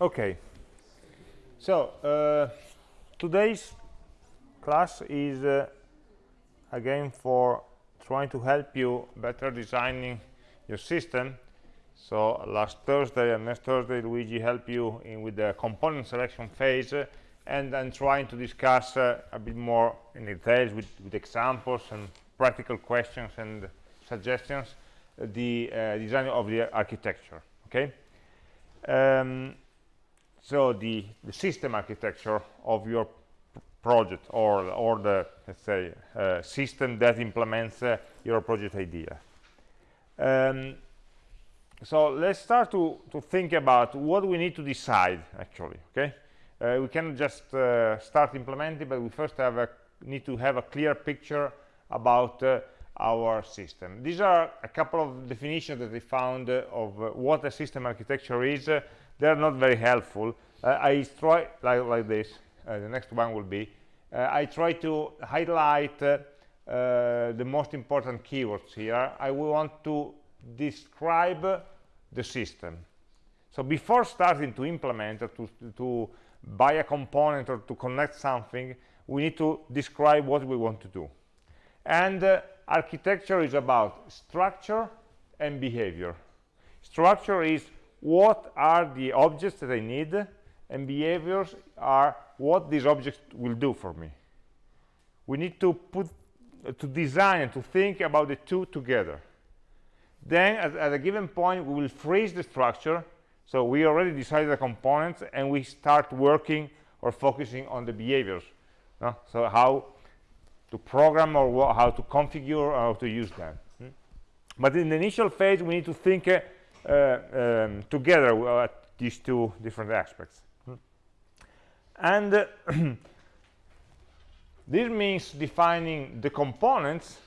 Okay. So uh, today's class is uh, again for trying to help you better designing your system. So last Thursday and next Thursday, Luigi helped you in with the component selection phase uh, and then trying to discuss uh, a bit more in details with, with examples and practical questions and suggestions the uh, design of the architecture okay um, so the, the system architecture of your project or or the let's say uh, system that implements uh, your project idea. Um, so let's start to to think about what we need to decide actually okay? Uh, we can just uh, start implementing but we first have a need to have a clear picture about uh, our system. These are a couple of definitions that I found uh, of what a system architecture is they're not very helpful. Uh, I try like, like this uh, the next one will be uh, I try to highlight the most important keywords here. I want to describe the system. So before starting to implement or to, to buy a component or to connect something we need to describe what we want to do. And uh, architecture is about structure and behavior. Structure is what are the objects that I need and behaviors are what these objects will do for me we need to put uh, to design and to think about the two together then at, at, a given point we will freeze the structure so we already decided the components and we start working or focusing on the behaviors no? so how to program or how to configure or how to use them hmm? but in the initial phase we need to think uh, um, together at these two different aspects. And uh, this means defining the components.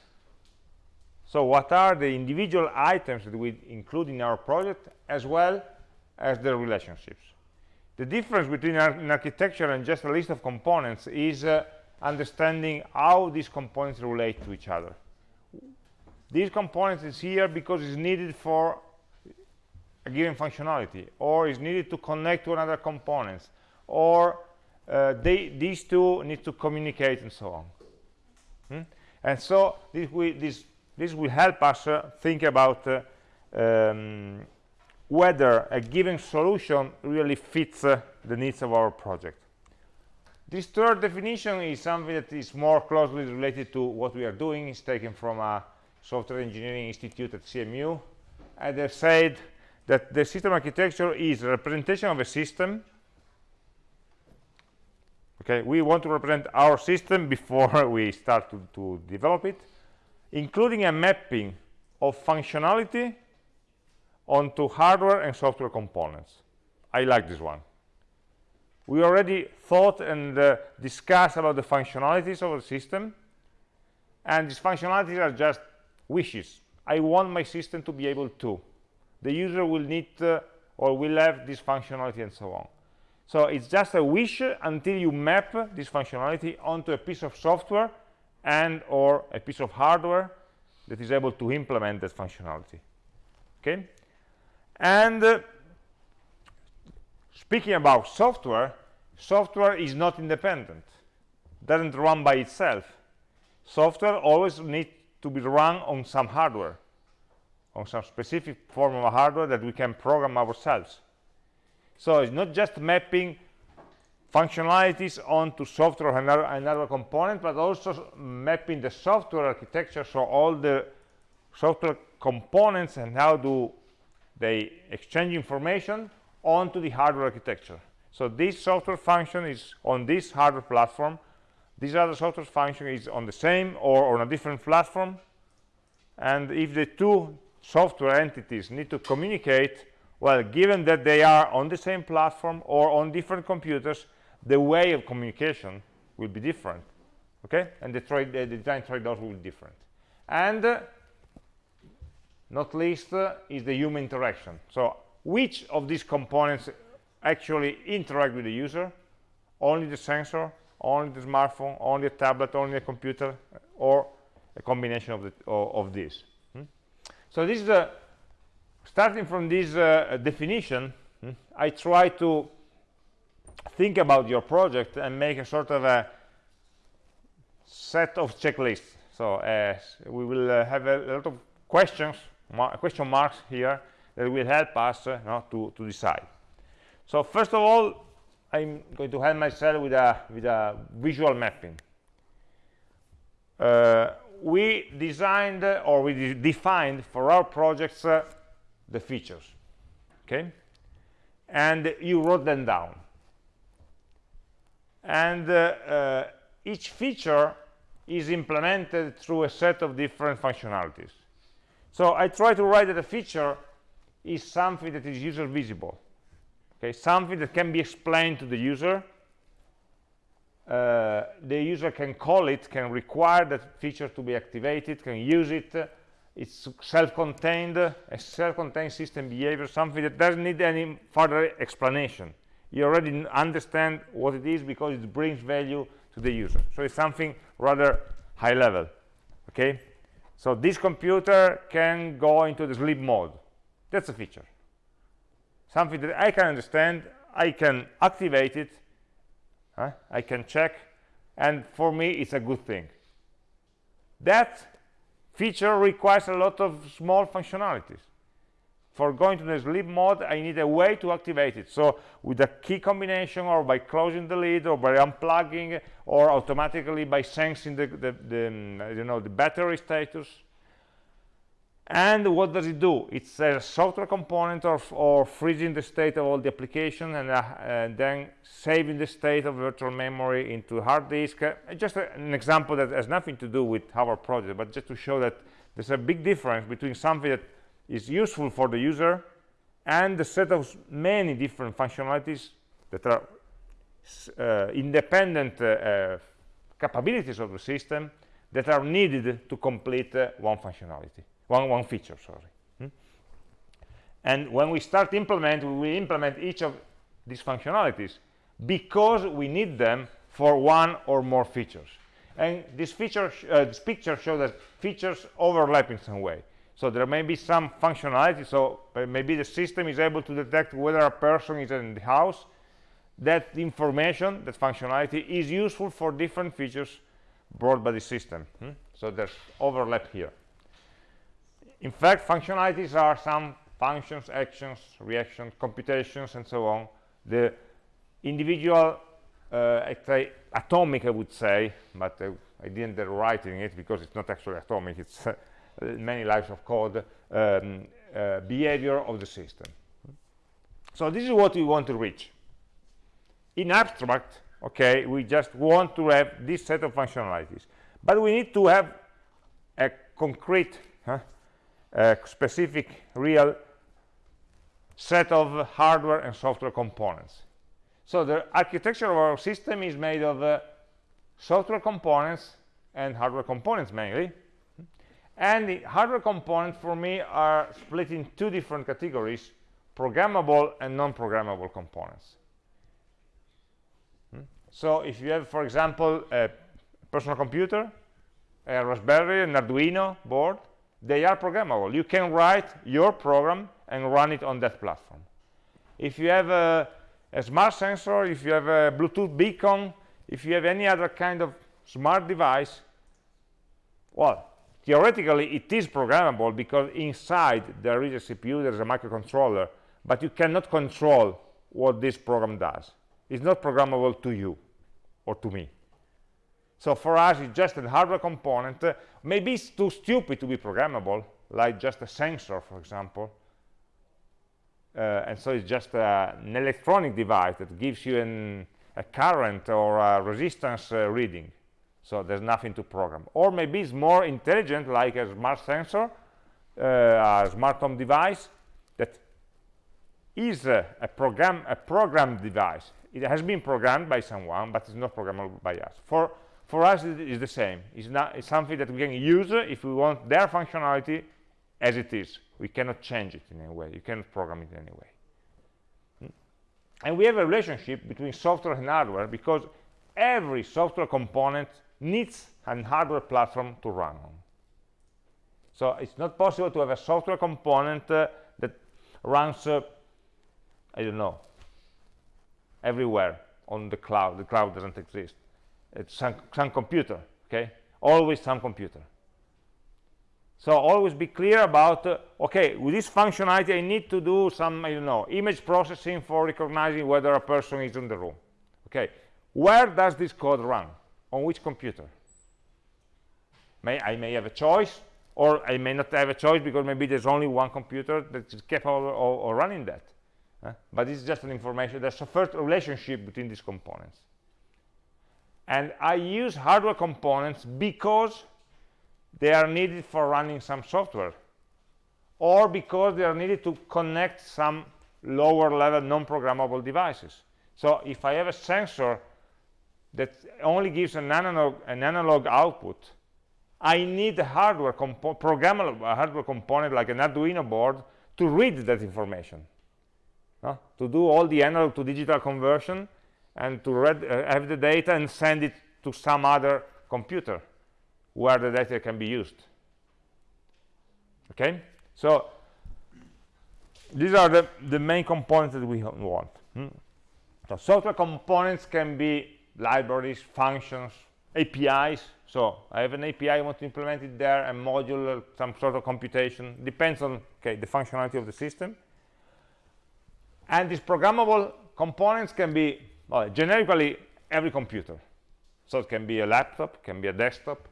So what are the individual items that we include in our project as well as the relationships. The difference between an architecture and just a list of components is uh, understanding how these components relate to each other. These components is here because it's needed for a given functionality or is needed to connect to another components or uh, they, these two need to communicate and so on. Hmm? and so this will, this, this will help us uh, think about uh, um, whether a given solution really fits uh, the needs of our project. This third definition is something that is more closely related to what we are doing. It's taken from a software engineering institute at CMU and they said that the system architecture is a representation of a system. Okay we want to represent our system before we start to, to develop it including a mapping of functionality onto hardware and software components. I like this one. We already thought and uh, discussed about the functionalities of the system and these functionalities are just wishes. I want my system to be able to the user will need uh, or will have this functionality and so on. So it's just a wish until you map this functionality onto a piece of software and or a piece of hardware that is able to implement that functionality. Okay? And uh, speaking about software software is not independent. Doesn't run by itself. Software always needs to be run on some hardware on some specific form of hardware that we can program ourselves. So it's not just mapping functionalities onto software another, another component but also mapping the software architecture so all the software components and how do they exchange information onto the hardware architecture. So this software function is on this hardware platform. This other software function is on the same or on a different platform. And if the two software entities need to communicate well given that they are on the same platform or on different computers the way of communication will be different okay? And the, trade, the design trade-offs will be different. And uh, not least uh, is the human interaction. So which of these components actually interact with the user? Only the sensor only the smartphone only a tablet only a computer or a combination of, the, of, of these so this is a starting from this uh, definition i try to think about your project and make a sort of a set of checklists. So uh, we will uh, have a lot of questions, mar question marks here that will help us uh, to, to decide. So first of all, I'm going to help myself with a, with a visual mapping. Uh, we designed or we de defined for our projects uh, the features, okay? And you wrote them down. And uh, uh, each feature is implemented through a set of different functionalities. So I try to write that a feature is something that is user visible okay something that can be explained to the user uh, the user can call it can require that feature to be activated can use it. It's self-contained a self-contained system behavior something that doesn't need any further explanation. You already understand what it is because it brings value to the user. So it's something rather high level okay? So this computer can go into the sleep mode. That's a feature. Something that I can understand I can activate it huh? I can check and for me it's a good thing. That feature requires a lot of small functionalities. For going to the sleep mode I need a way to activate it. So with a key combination or by closing the lid or by unplugging or automatically by sensing the, the, the you know the battery status and what does it do? It's a software component of, or freezing the state of all the application and, uh, and, then saving the state of virtual memory into hard disk. Uh, just a, an example that has nothing to do with our project but just to show that there's a big difference between something that is useful for the user and the set of many different functionalities that are uh, independent uh, uh, capabilities of the system that are needed to complete uh, one functionality one one feature sorry. Hmm? and when we start implement we will implement each of these functionalities because we need them for one or more features. And this feature uh, this picture shows that features overlap in some way. So there may be some functionality so maybe the system is able to detect whether a person is in the house. That information that functionality is useful for different features brought by the system. Hmm? so there's overlap here in fact, functionalities are some functions, actions, reactions, computations, and so on. The individual, uh, atomic, I would say, but uh, I didn't write in it because it's not actually atomic. It's uh, many lines of code um, uh, behavior of the system. So this is what we want to reach. In abstract, okay, we just want to have this set of functionalities, but we need to have a concrete huh, a specific real set of hardware and software components. So the architecture of our system is made of uh, software components and hardware components mainly. And the hardware components for me are split in two different categories, programmable and non-programmable components. Hmm? So if you have, for example, a personal computer, a Raspberry, an Arduino board, they are programmable. You can write your program and run it on that platform. If you have a, a, smart sensor if you have a bluetooth beacon if you have any other kind of smart device well theoretically it is programmable because inside there is a cpu there is a microcontroller but you cannot control what this program does. It's not programmable to you or to me so for us, it's just a hardware component. Uh, maybe it's too stupid to be programmable, like just a sensor, for example. Uh, and so it's just uh, an electronic device that gives you an, a current or a resistance uh, reading. So there's nothing to program. Or maybe it's more intelligent, like a smart sensor, uh, a smart home device that is a, a program a programmed device. It has been programmed by someone, but it's not programmable by us. For for us it is the same. It's not it's something that we can use if we want their functionality as it is. We cannot change it in any way. You cannot program it in any way. Hmm? and we have a relationship between software and hardware because every software component needs a hardware platform to run on. So it's not possible to have a software component uh, that runs uh, i don't know everywhere on the cloud. The cloud doesn't exist it's some, some computer okay? Always some computer. So always be clear about uh, okay with this functionality i need to do some i don't know image processing for recognizing whether a person is in the room okay? Where does this code run? On which computer? May i may have a choice or i may not have a choice because maybe there's only one computer that is capable of, of running that uh, but it's just an information there's a first relationship between these components and I use hardware components because they are needed for running some software or because they are needed to connect some lower level non-programmable devices. So if I have a sensor that only gives an analog, an analog output I need a hardware programmable hardware component like an Arduino board to read that information to do all the analog to digital conversion and to read, uh, have the data and send it to some other computer where the data can be used. Okay? So these are the, the main components that we want. Hmm? so software components can be libraries functions apis so i have an api i want to implement it there a module some sort of computation. Depends on okay the functionality of the system. And these programmable components can be well, generically every computer. So it can be a laptop can be a desktop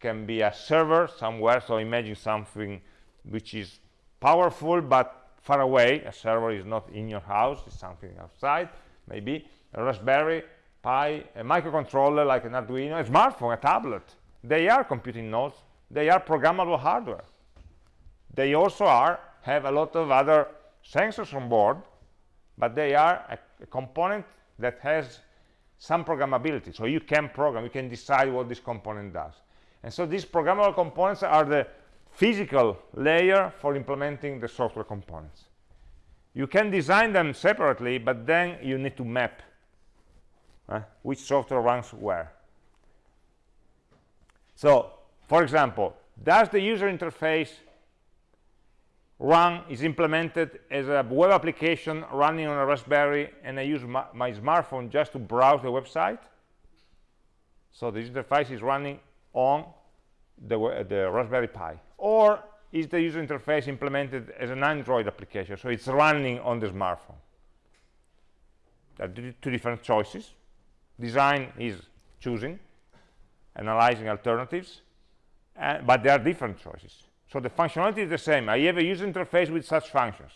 can be a server somewhere. So imagine something which is powerful but far away. A server is not in your house it's something outside maybe. A raspberry pi a microcontroller like an arduino a smartphone a tablet. They are computing nodes. They are programmable hardware. They also are have a lot of other sensors on board but they are a, a component that has some programmability. So you can program you can decide what this component does. And so these programmable components are the physical layer for implementing the software components. You can design them separately but then you need to map uh, which software runs where. So for example does the user interface run is implemented as a web application running on a Raspberry and I use my, my smartphone just to browse the website. So the interface is running on the, the Raspberry Pi. Or is the user interface implemented as an Android application, so it's running on the smartphone. There are two different choices. Design is choosing, analyzing alternatives, but there are different choices. So the functionality is the same. I have a user interface with such functions.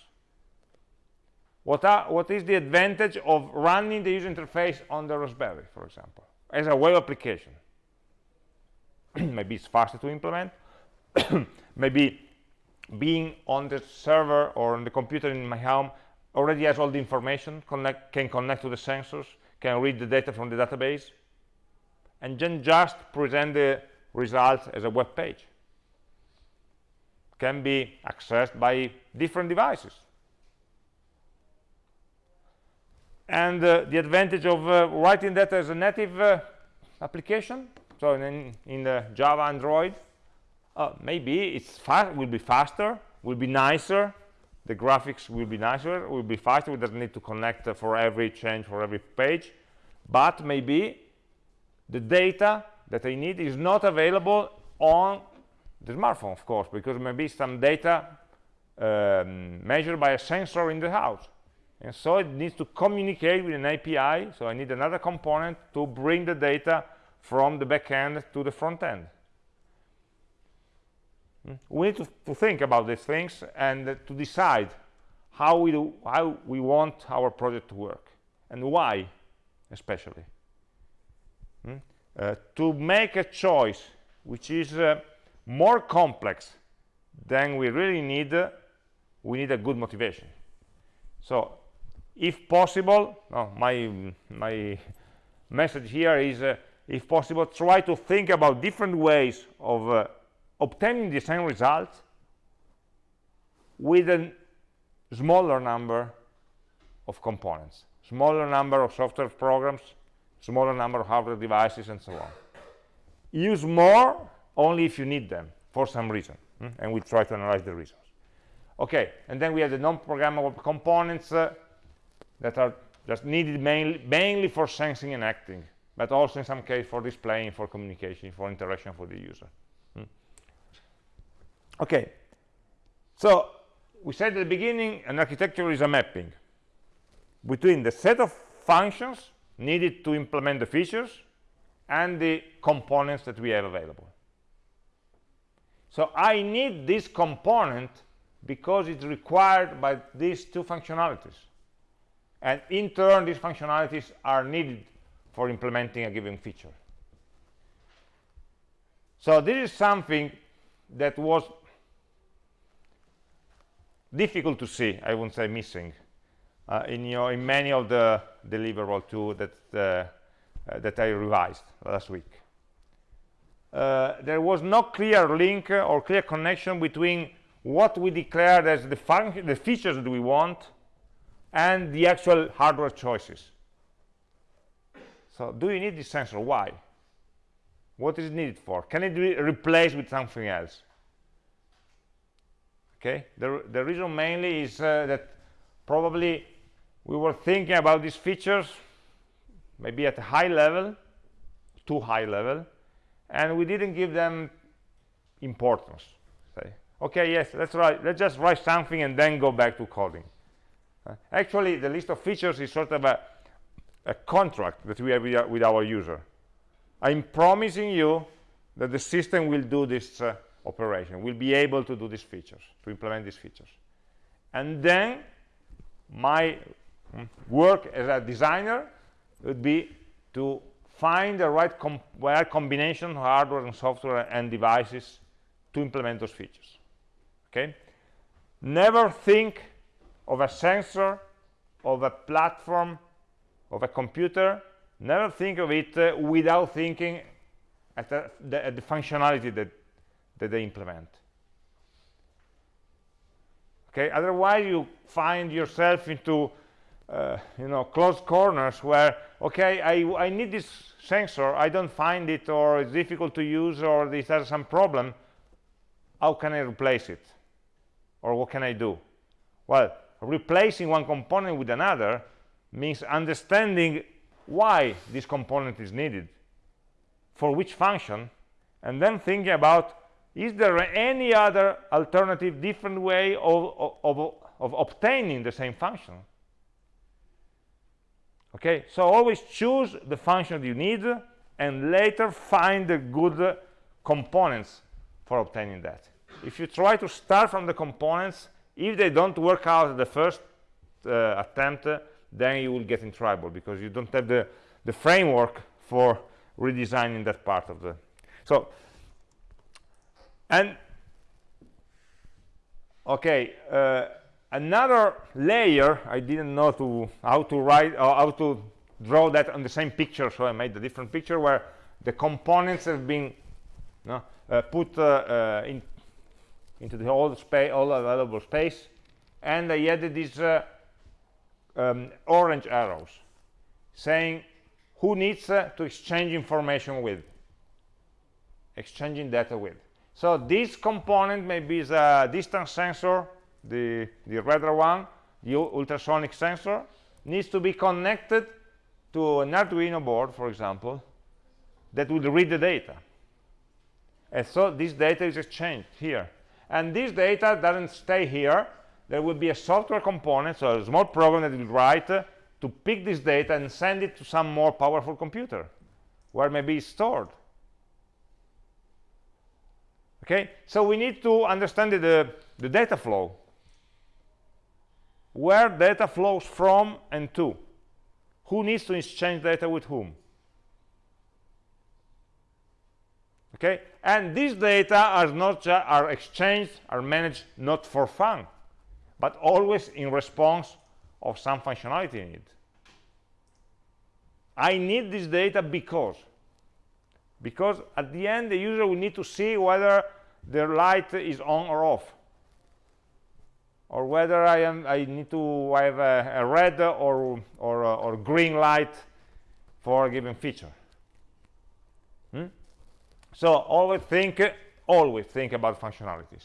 What, are, what is the advantage of running the user interface on the Raspberry, for example, as a web application? Maybe it's faster to implement. Maybe being on the server or on the computer in my home already has all the information, connect, can connect to the sensors, can read the data from the database, and then just present the results as a web page can be accessed by different devices. And uh, the advantage of uh, writing that as a native uh, application, so in, in the Java Android, uh, maybe it's fast, will be faster, will be nicer, the graphics will be nicer, will be faster, we doesn't need to connect uh, for every change, for every page, but maybe the data that I need is not available on the smartphone, of course, because maybe some data um, measured by a sensor in the house. And so it needs to communicate with an API, so I need another component to bring the data from the back end to the front end. Hmm? We need to, to think about these things and uh, to decide how we, do, how we want our project to work and why, especially. Hmm? Uh, to make a choice which is uh, more complex than we really need we need a good motivation. So if possible no, my my message here is uh, if possible try to think about different ways of uh, obtaining the same results with a smaller number of components smaller number of software programs smaller number of hardware devices and so on. Use more only if you need them for some reason hmm? and we try to analyze the reasons okay and then we have the non-programmable components uh, that are just needed mainly, mainly for sensing and acting, but also in some case for displaying, for communication, for interaction for the user. Hmm. Okay, so we said at the beginning an architecture is a mapping between the set of functions needed to implement the features and the components that we have available. So I need this component because it's required by these two functionalities. And in turn, these functionalities are needed for implementing a given feature. So this is something that was difficult to see, I wouldn't say missing, uh, in, your, in many of the deliverable tools that, uh, uh, that I revised last week. Uh, there was no clear link or clear connection between what we declared as the, the features that we want and the actual hardware choices. So do you need this sensor? Why? What is it needed for? Can it be replaced with something else? Okay, the, the reason mainly is uh, that probably we were thinking about these features maybe at a high level, too high level, and we didn't give them importance. Say, okay, yes, let's write, let's just write something and then go back to coding. Uh, actually, the list of features is sort of a, a contract that we have with our user. I'm promising you that the system will do this uh, operation, will be able to do these features, to implement these features. And then my mm, work as a designer would be to find the right, com right combination of hardware and software and devices to implement those features okay? Never think of a sensor of a platform of a computer. Never think of it uh, without thinking at the, the, at the functionality that, that they implement. Okay? Otherwise you find yourself into uh, you know closed corners where okay I, I need this sensor I don't find it or it's difficult to use or this has some problem how can I replace it? Or what can I do? Well replacing one component with another means understanding why this component is needed for which function and then thinking about is there any other alternative different way of, of, of obtaining the same function okay? So always choose the function that you need and later find the good components for obtaining that. If you try to start from the components if they don't work out the first uh, attempt then you will get in trouble because you don't have the the framework for redesigning that part of the so and okay uh, another layer i didn't know to how to write or how to draw that on the same picture so i made a different picture where the components have been you know, uh, put uh, uh in into the whole space all available space and i added these uh, um, orange arrows saying who needs uh, to exchange information with exchanging data with. So this component maybe is a distance sensor the, the redder one, the ultrasonic sensor, needs to be connected to an Arduino board, for example, that will read the data. And so this data is exchanged here. And this data doesn't stay here. There will be a software component, so a small program that will write uh, to pick this data and send it to some more powerful computer, where maybe it's stored. Okay, so we need to understand the, the data flow where data flows from and to. Who needs to exchange data with whom? Okay? And these data are not are exchanged are managed not for fun but always in response of some functionality need. i need this data because because at the end the user will need to see whether the light is on or off or whether I am I need to have a, a red or or, uh, or green light for a given feature. Hmm? So always think always think about functionalities,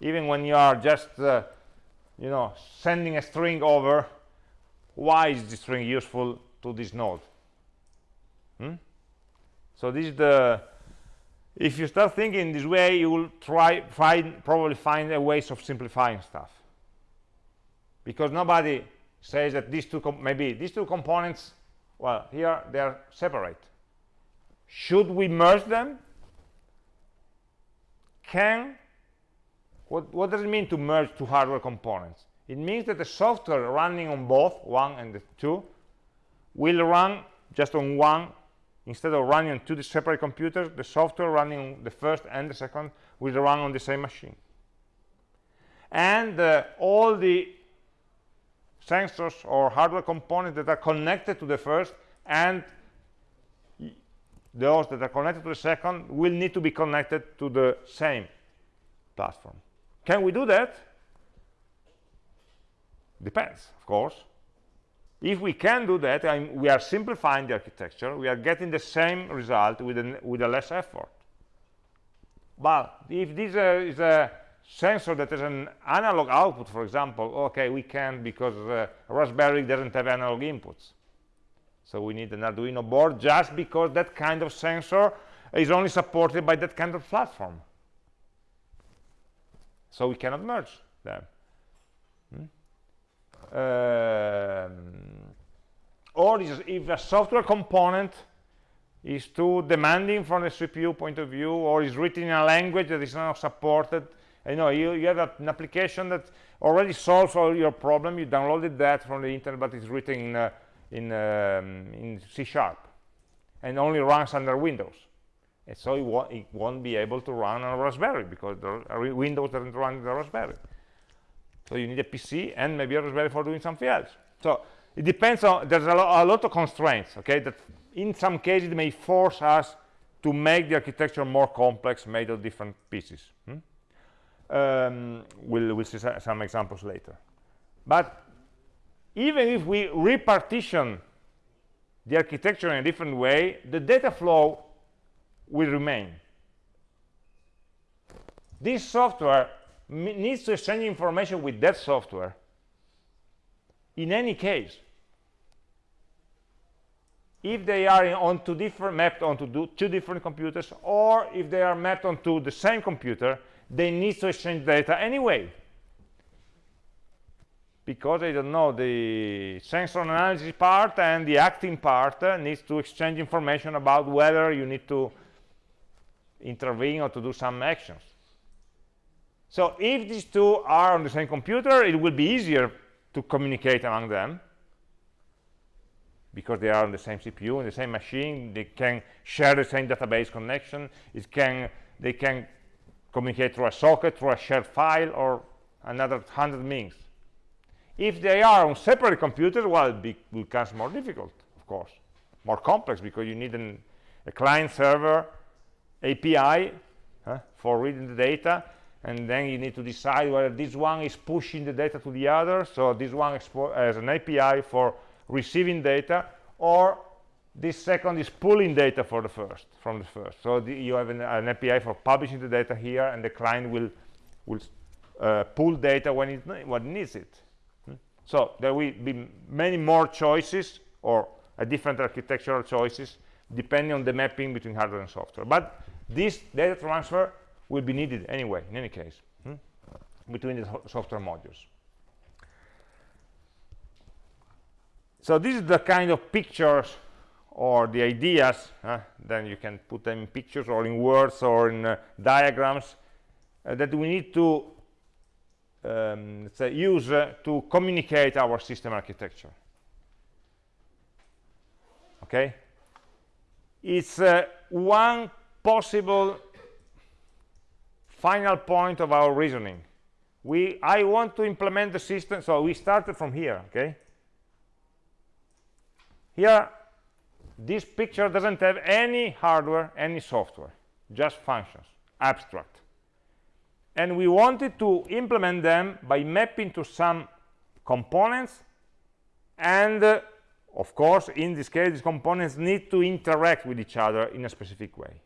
even when you are just uh, you know sending a string over. why is this string useful to this node hmm? so this is the if you start thinking this way you will try find probably find a ways of simplifying stuff because nobody says that these two maybe these two components well here they are separate. Should we merge them? Can what, what does it mean to merge two hardware components? It means that the software running on both one and the two will run just on one. Instead of running on two separate computers the software running the first and the second will run on the same machine. And uh, all the sensors or hardware components that are connected to the first and those that are connected to the second will need to be connected to the same platform. Can we do that? Depends of course. If we can do that and we are simplifying the architecture. We are getting the same result with a, with a less effort. But if this uh, is a sensor that has an analog output for example okay we can because uh, raspberry doesn't have analog inputs. So we need an arduino board just because that kind of sensor is only supported by that kind of platform. So we cannot merge them. Hmm? um, or if a software component is too demanding from the CPU point of view or is written in a language that is not supported you know you, you have an application that already solves all your problem. You downloaded that from the internet but it's written in, uh, in, um, in C sharp and only runs under Windows. And so it, won't, it won't be able to run on a Raspberry because the Windows doesn't run the Raspberry. So you need a PC and maybe a Raspberry for doing something else. So it depends on there's a, lo a lot of constraints okay that in some cases it may force us to make the architecture more complex made of different pieces hmm? Um, we'll, we'll see some examples later. But even if we repartition the architecture in a different way the data flow will remain. This software needs to exchange information with that software in any case. If they are different mapped onto two different computers or if they are mapped onto the same computer they need to exchange data anyway. Because I don't know the sensor analysis part and the acting part uh, needs to exchange information about whether you need to intervene or to do some actions. So if these two are on the same computer it will be easier to communicate among them because they are on the same CPU, in the same machine, they can share the same database connection, it can, they can communicate through a socket, through a shared file, or another hundred means. If they are on separate computers, well, it becomes more difficult, of course, more complex, because you need an, a client-server API huh, for reading the data, and then you need to decide whether this one is pushing the data to the other, so this one has an API for receiving data or this second is pulling data for the first from the first so the, you have an, an, api for publishing the data here and the client will will uh, pull data when it when needs it hmm? so there will be many more choices or a different architectural choices depending on the mapping between hardware and software but this data transfer will be needed anyway in any case hmm? between the software modules so this is the kind of pictures or the ideas uh, then you can put them in pictures or in words or in uh, diagrams uh, that we need to um, say, use uh, to communicate our system architecture. Okay? It's uh, one possible final point of our reasoning. We i want to implement the system so we started from here okay? Here, this picture doesn't have any hardware, any software, just functions, abstract. And we wanted to implement them by mapping to some components and uh, of course in this case these components need to interact with each other in a specific way.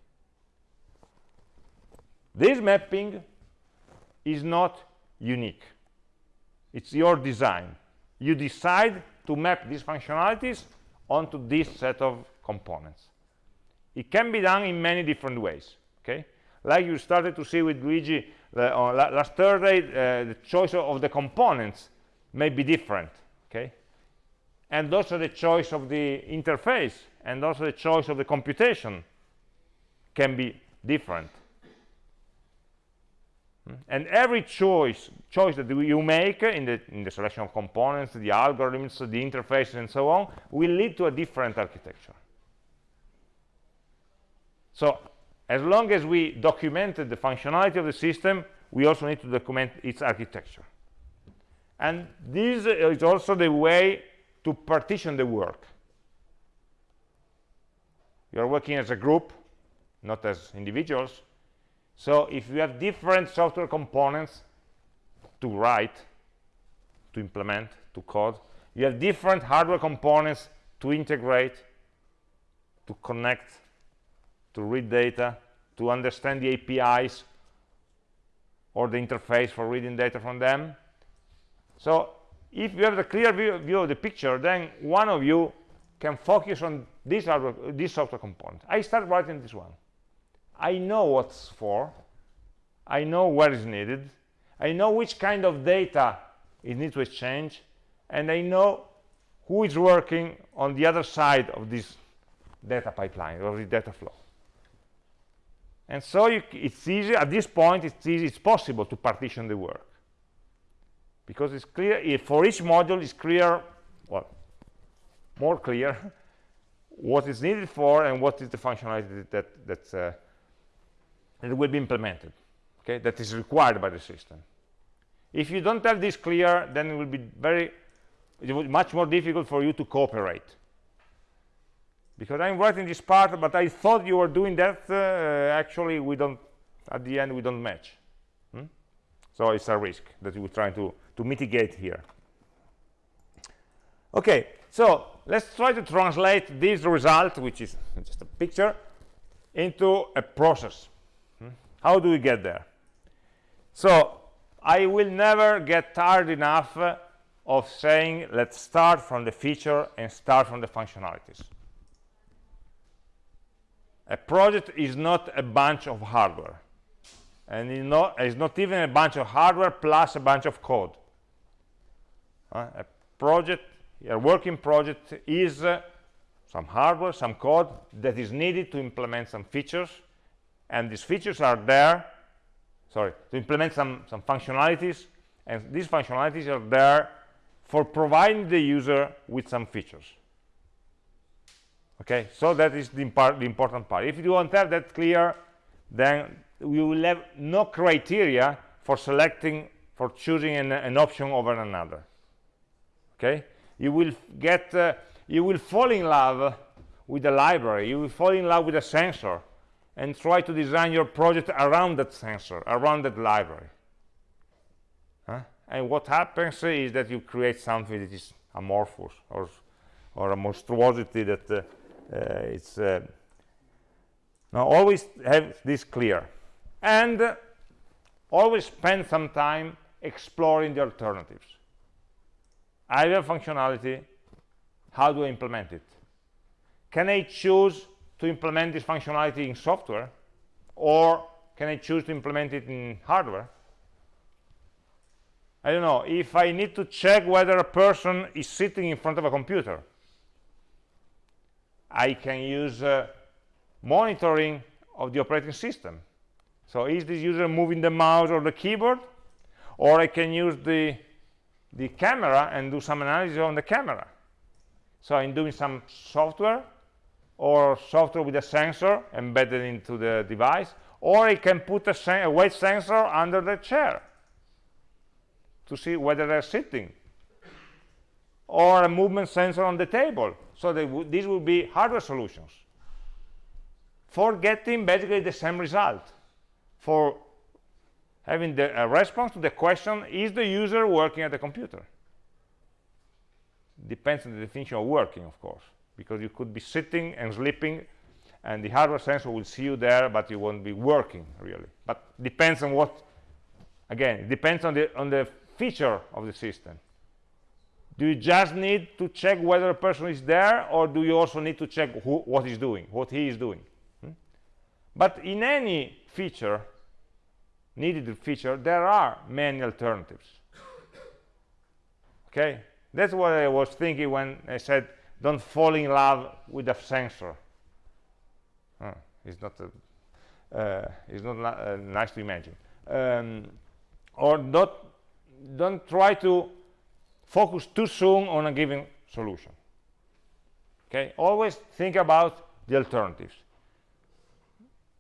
This mapping is not unique. It's your design. You decide to map these functionalities onto this set of components. It can be done in many different ways, okay? Like you started to see with Luigi the, uh, last Thursday, uh, the choice of the components may be different, okay? And also the choice of the interface and also the choice of the computation can be different. And every choice choice that you make in the, in the selection of components, the algorithms, the interfaces, and so on, will lead to a different architecture. So as long as we documented the functionality of the system, we also need to document its architecture. And this is also the way to partition the work. You're working as a group, not as individuals. So if you have different software components to write, to implement, to code, you have different hardware components to integrate, to connect, to read data, to understand the APIs or the interface for reading data from them. So if you have the clear view, view of the picture, then one of you can focus on this, hardware, this software component. I start writing this one. I know what's for. I know where is needed. I know which kind of data it needs to exchange. And I know who is working on the other side of this data pipeline, or the data flow. And so you, it's easy, at this point, it's easy, it's possible to partition the work. Because it's clear, for each module it's clear, well, more clear, what is needed for and what is the functionality that, that, uh, that will be implemented, okay, that is required by the system. If you don't have this clear, then it will be very, it will be much more difficult for you to cooperate because I'm writing this part, but I thought you were doing that. Uh, actually, we don't, at the end, we don't match. Hmm? So it's a risk that we're trying to, to mitigate here. Okay, so let's try to translate this result, which is just a picture, into a process. How do we get there? So I will never get tired enough of saying, let's start from the feature and start from the functionalities a project is not a bunch of hardware and it's not, it's not even a bunch of hardware plus a bunch of code uh, a project a working project is uh, some hardware some code that is needed to implement some features and these features are there sorry to implement some some functionalities. And these functionalities are there for providing the user with some features. Okay so that is the, the important part. If you don't have that clear then we will have no criteria for selecting for choosing an, an option over another. Okay? You will get uh, you will fall in love with the library. You will fall in love with a sensor and try to design your project around that sensor around that library. Huh? and what happens is that you create something that is amorphous or or a monstrosity that uh, uh, it's uh, now always have this clear. And always spend some time exploring the alternatives. I have functionality how do I implement it? Can I choose to implement this functionality in software or can I choose to implement it in hardware I don't know if I need to check whether a person is sitting in front of a computer I can use uh, monitoring of the operating system. So is this user moving the mouse or the keyboard? Or I can use the, the camera and do some analysis on the camera. So I'm doing some software or software with a sensor embedded into the device. Or it can put a, a weight sensor under the chair to see whether they're sitting. Or a movement sensor on the table so these would be hardware solutions for getting basically the same result, for having the a response to the question, is the user working at the computer? Depends on the definition of working, of course, because you could be sitting and sleeping, and the hardware sensor will see you there, but you won't be working, really. But depends on what, again, it depends on the, on the feature of the system. do you just need to check whether a person is there or do you also need to check who, what he's doing what he is doing hmm? but in any feature needed feature there are many alternatives okay that's what i was thinking when i said don't fall in love with a sensor. Oh, it's not a, uh, it's not uh, nice to imagine. Um, or don't don't try to focus too soon on a given solution. Okay? Always think about the alternatives.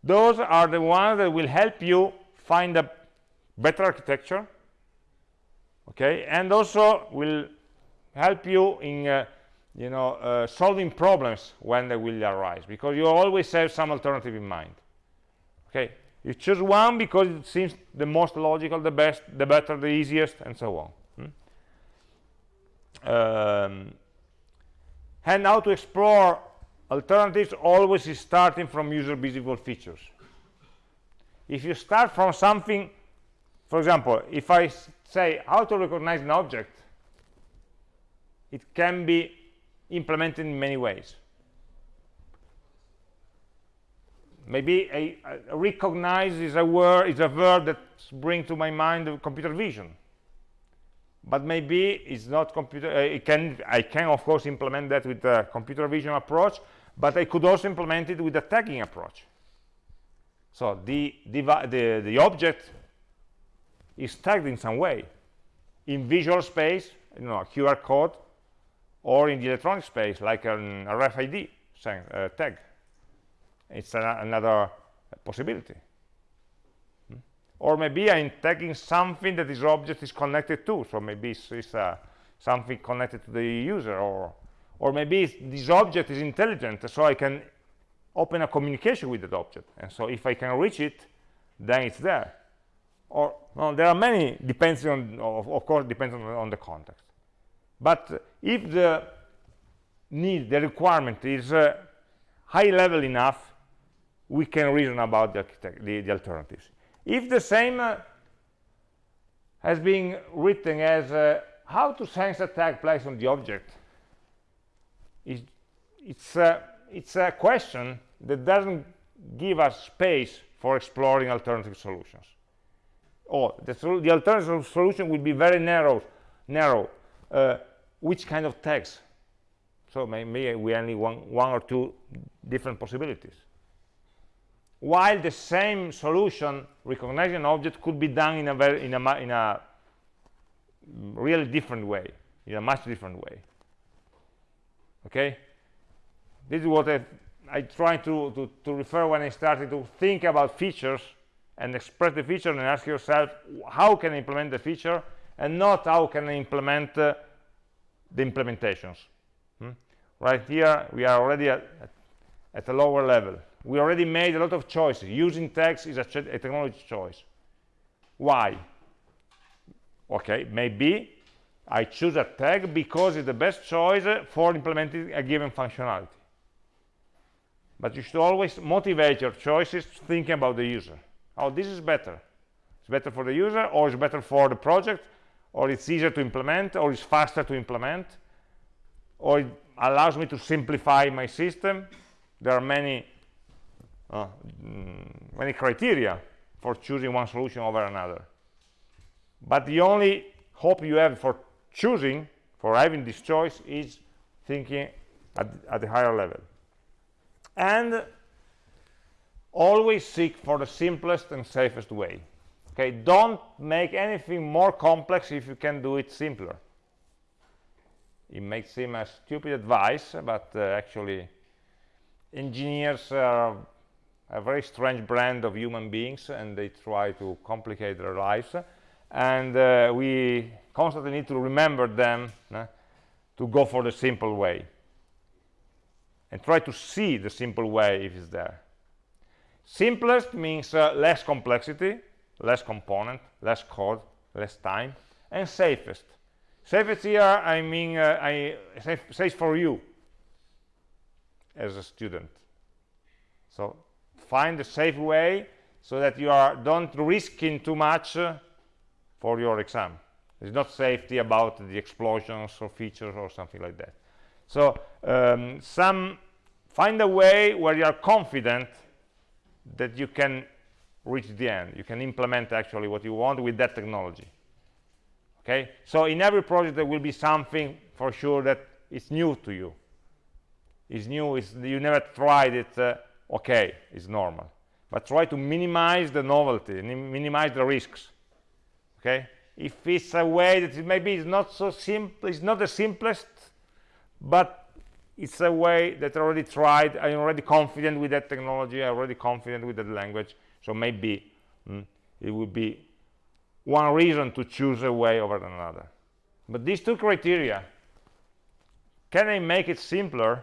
Those are the ones that will help you find a better architecture okay? And also will help you in uh, you know uh, solving problems when they will arise because you always have some alternative in mind. Okay? You choose one because it seems the most logical the best the better the easiest and so on. Hmm? um, and how to explore alternatives always is starting from user visible features. If you start from something for example if i say how to recognize an object it can be implemented in many ways. Maybe a, a recognize is a word is a verb that brings to my mind computer vision. But maybe it's not computer uh, it can i can of course implement that with the computer vision approach but i could also implement it with the tagging approach. So the, the, the object is tagged in some way. In visual space you know a qr code or in the electronic space like an rfid uh, tag. It's a, another possibility. Hmm? or maybe i'm tagging something that this object is connected to so maybe it's, it's uh, something connected to the user or or maybe this object is intelligent so i can open a communication with that object. And so if i can reach it then it's there. Or well, there are many depends on of, of course depends on, on, the context. But if the need the requirement is uh, high level enough we can reason about the, the, the alternatives if the same uh, has been written as uh, how to sense a tag placed on the object it's, it's uh, it's a question that doesn't give us space for exploring alternative solutions. Or the, the alternative solution will be very narrow. Narrow. Uh, which kind of tags? So maybe we only want one or two different possibilities. While the same solution, recognizing an object, could be done in a very in a in a really different way, in a much different way. Okay this is what I, I try to, to, to refer when I started to think about features and express the feature and ask yourself how can I implement the feature and not how can I implement uh, the implementations. Hmm? right here we are already at, at, a lower level. We already made a lot of choices. Using tags is a, a technology choice. Why? Okay maybe I choose a tag because it's the best choice for implementing a given functionality. But you should always motivate your choices thinking about the user. Oh this is better. It's better for the user or it's better for the project or it's easier to implement or it's faster to implement or it allows me to simplify my system. There are many uh, mm, many criteria for choosing one solution over another. But the only hope you have for choosing for having this choice is thinking at, at a higher level. And always seek for the simplest and safest way okay don't make anything more complex if you can do it simpler. It may seem a stupid advice but uh, actually engineers are a very strange brand of human beings and they try to complicate their lives. And uh, we constantly need to remember them uh, to go for the simple way. And try to see the simple way if it's there. Simplest means uh, less complexity, less component, less code, less time, and safest. Safest here, I mean, uh, I safe, safe for you as a student. So find a safe way so that you are don't risking too much uh, for your exam. It's not safety about the explosions or features or something like that so um, some find a way where you are confident that you can reach the end. You can implement actually what you want with that technology. Okay? So in every project there will be something for sure that is new to you. Is new is you never tried it uh, okay it's normal. But try to minimize the novelty minimize the risks. Okay? If it's a way that it maybe it's not so simple it's not the simplest but it's a way that I already tried I'm already confident with that technology I'm already confident with that language so maybe mm, it would be one reason to choose a way over another. But these two criteria can I make it simpler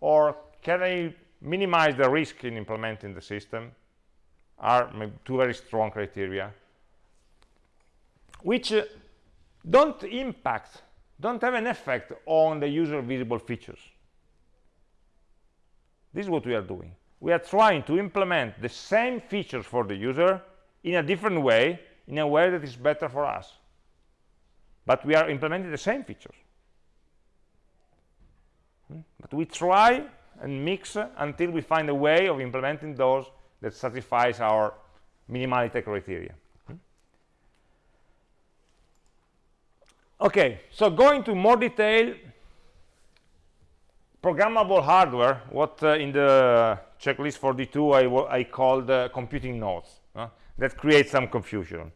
or can I minimize the risk in implementing the system are two very strong criteria which uh, don't impact don't have an effect on the user visible features. This is what we are doing we are trying to implement the same features for the user in a different way in a way that is better for us but we are implementing the same features hmm? but we try and mix until we find a way of implementing those that satisfies our minimality criteria hmm? okay so going to more detail programmable hardware what uh, in the checklist 42 I, I called uh, computing nodes that creates some confusion.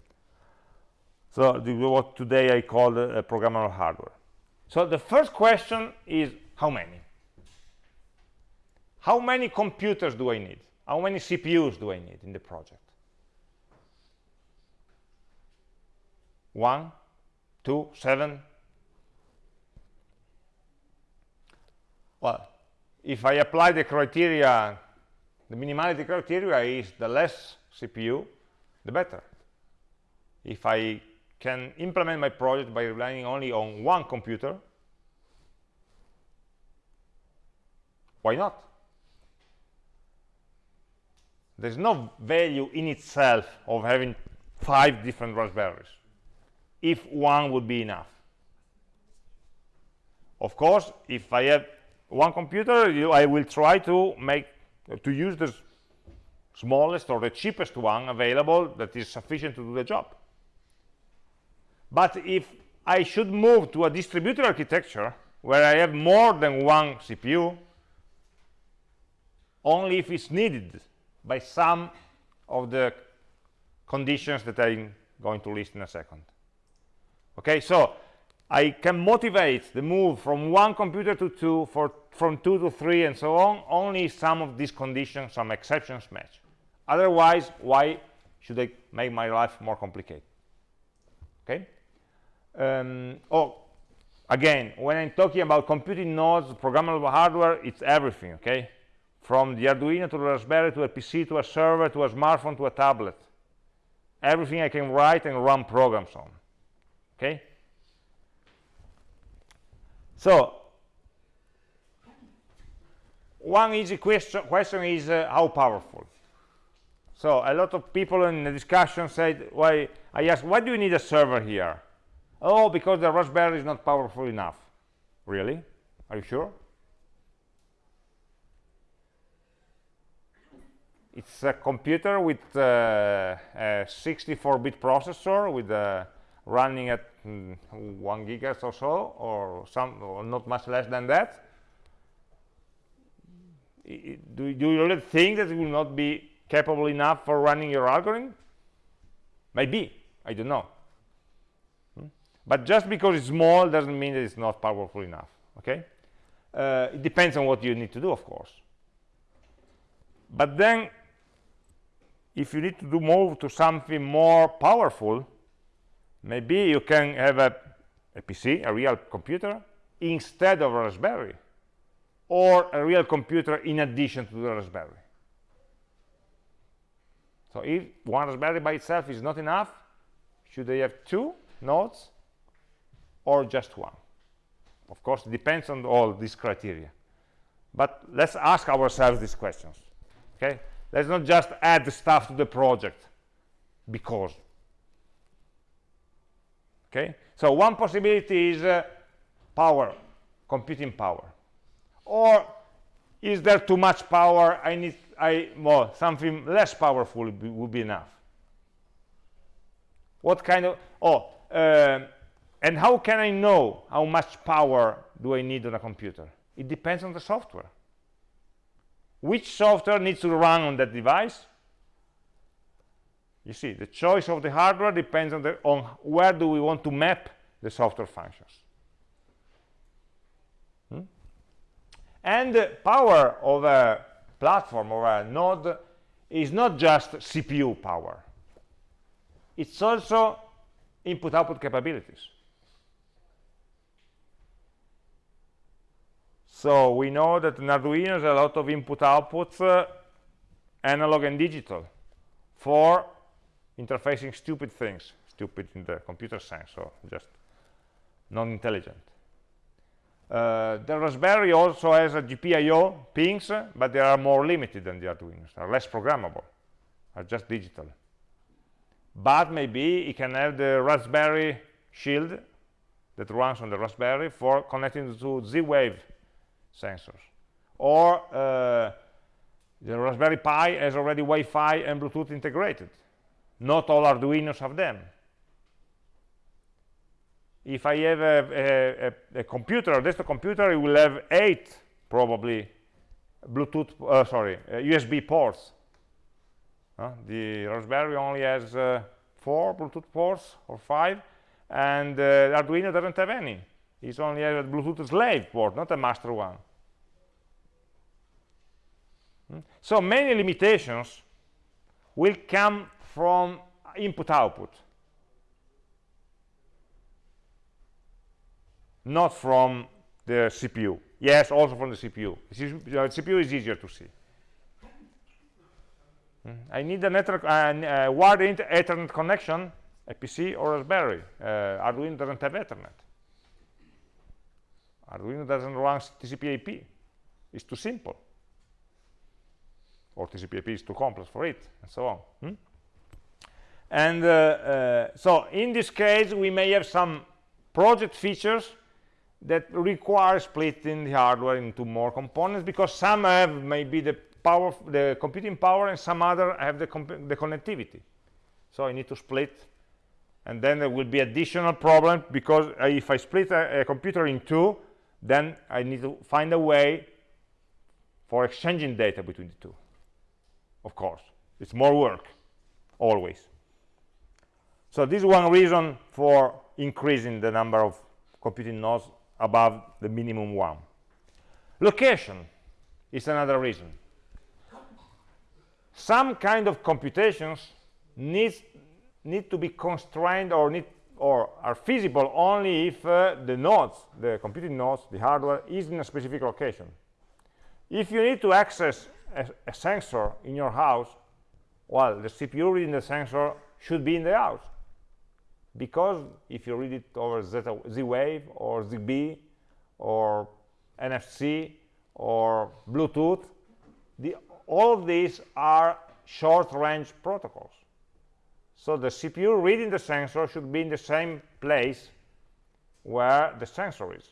So what today I call uh, programmable hardware. So the first question is how many? How many computers do I need? How many CPUs do I need in the project? One two seven. Well if I apply the criteria the minimality criteria is the less CPU the better. If I can implement my project by relying only on one computer why not? There's no value in itself of having five different raspberries if one would be enough. Of course if i have one computer you, i will try to make Uh, to use the smallest or the cheapest one available that is sufficient to do the job. But if i should move to a distributed architecture where i have more than one cpu only if it's needed by some of the conditions that i'm going to list in a second. Okay so I can motivate the move from one computer to two, for, from two to three, and so on, only some of these conditions, some exceptions match. Otherwise, why should I make my life more complicated? Okay? Um, oh, again, when I'm talking about computing nodes, programmable hardware, it's everything, okay? From the Arduino to the Raspberry to a PC to a server to a smartphone to a tablet. Everything I can write and run programs on, okay? So one easy question, question is uh, how powerful. So a lot of people in the discussion said, why I asked, why do you need a server here? Oh, because the Raspberry is not powerful enough. Really? Are you sure? It's a computer with uh, a 64-bit processor with a running at mm, one gigahertz or so, or some, or not much less than that. do, you really think that it will not be capable enough for running your algorithm? Maybe, I don't know. Hmm? But just because it's small doesn't mean that it's not powerful enough, okay? Uh, it depends on what you need to do, of course. But then, if you need to do move to something more powerful, maybe you can have a, a PC, a real computer, instead of a Raspberry, or a real computer in addition to the Raspberry. So if one Raspberry by itself is not enough, should they have two nodes or just one? Of course, it depends on all these criteria. But let's ask ourselves these questions. Okay? Let's not just add stuff to the project because okay So one possibility is uh, power, computing power. Or is there too much power? I need I well something less powerful would be, would be enough. What kind of oh uh, and how can I know how much power do I need on a computer? It depends on the software. Which software needs to run on that device? You see, the choice of the hardware depends on, the, on where do we want to map the software functions. Hmm? And the power of a platform or a node is not just CPU power. It's also input-output capabilities. So we know that an Arduino has a lot of input-outputs, uh, analog and digital, for interfacing stupid things. Stupid in the computer sense, so just non-intelligent. Uh, the Raspberry also has a GPIO pins, but they are more limited than the Arduinos, are less programmable, are just digital. But maybe it can have the Raspberry shield that runs on the Raspberry for connecting to Z-Wave sensors. Or uh, the Raspberry Pi has already Wi-Fi and Bluetooth integrated. Not all Arduinos have them. If I have a, a, a computer, a desktop computer, it will have eight probably Bluetooth, uh, sorry, uh, USB ports. Uh, the Raspberry only has uh, four Bluetooth ports or five, and uh, Arduino doesn't have any. It's only a Bluetooth slave port, not a master one. So many limitations will come from input-output, not from the CPU. Yes, also from the CPU. The CPU is easier to see. Hmm. I need a network, uh, uh, wired Ethernet connection, a PC or Raspberry. Uh, Arduino doesn't have Ethernet. Arduino doesn't run TCP/IP. It's too simple or TCP/IP is too complex for it, and so on. Hmm? And uh, uh, so in this case, we may have some project features that require splitting the hardware into more components because some have maybe the power, the computing power, and some other have the, the connectivity. So I need to split, and then there will be additional problem because if I split a, a computer in two, then I need to find a way for exchanging data between the two. Of course it's more work always so this is one reason for increasing the number of computing nodes above the minimum one. Location is another reason. Some kind of computations needs need to be constrained or need or are feasible only if uh, the nodes the computing nodes the hardware is in a specific location. If you need to access a, a sensor in your house, well, the CPU reading the sensor should be in the house. Because if you read it over Z-Wave or ZigBee or NFC or Bluetooth, the, all of these are short-range protocols. So the CPU reading the sensor should be in the same place where the sensor is.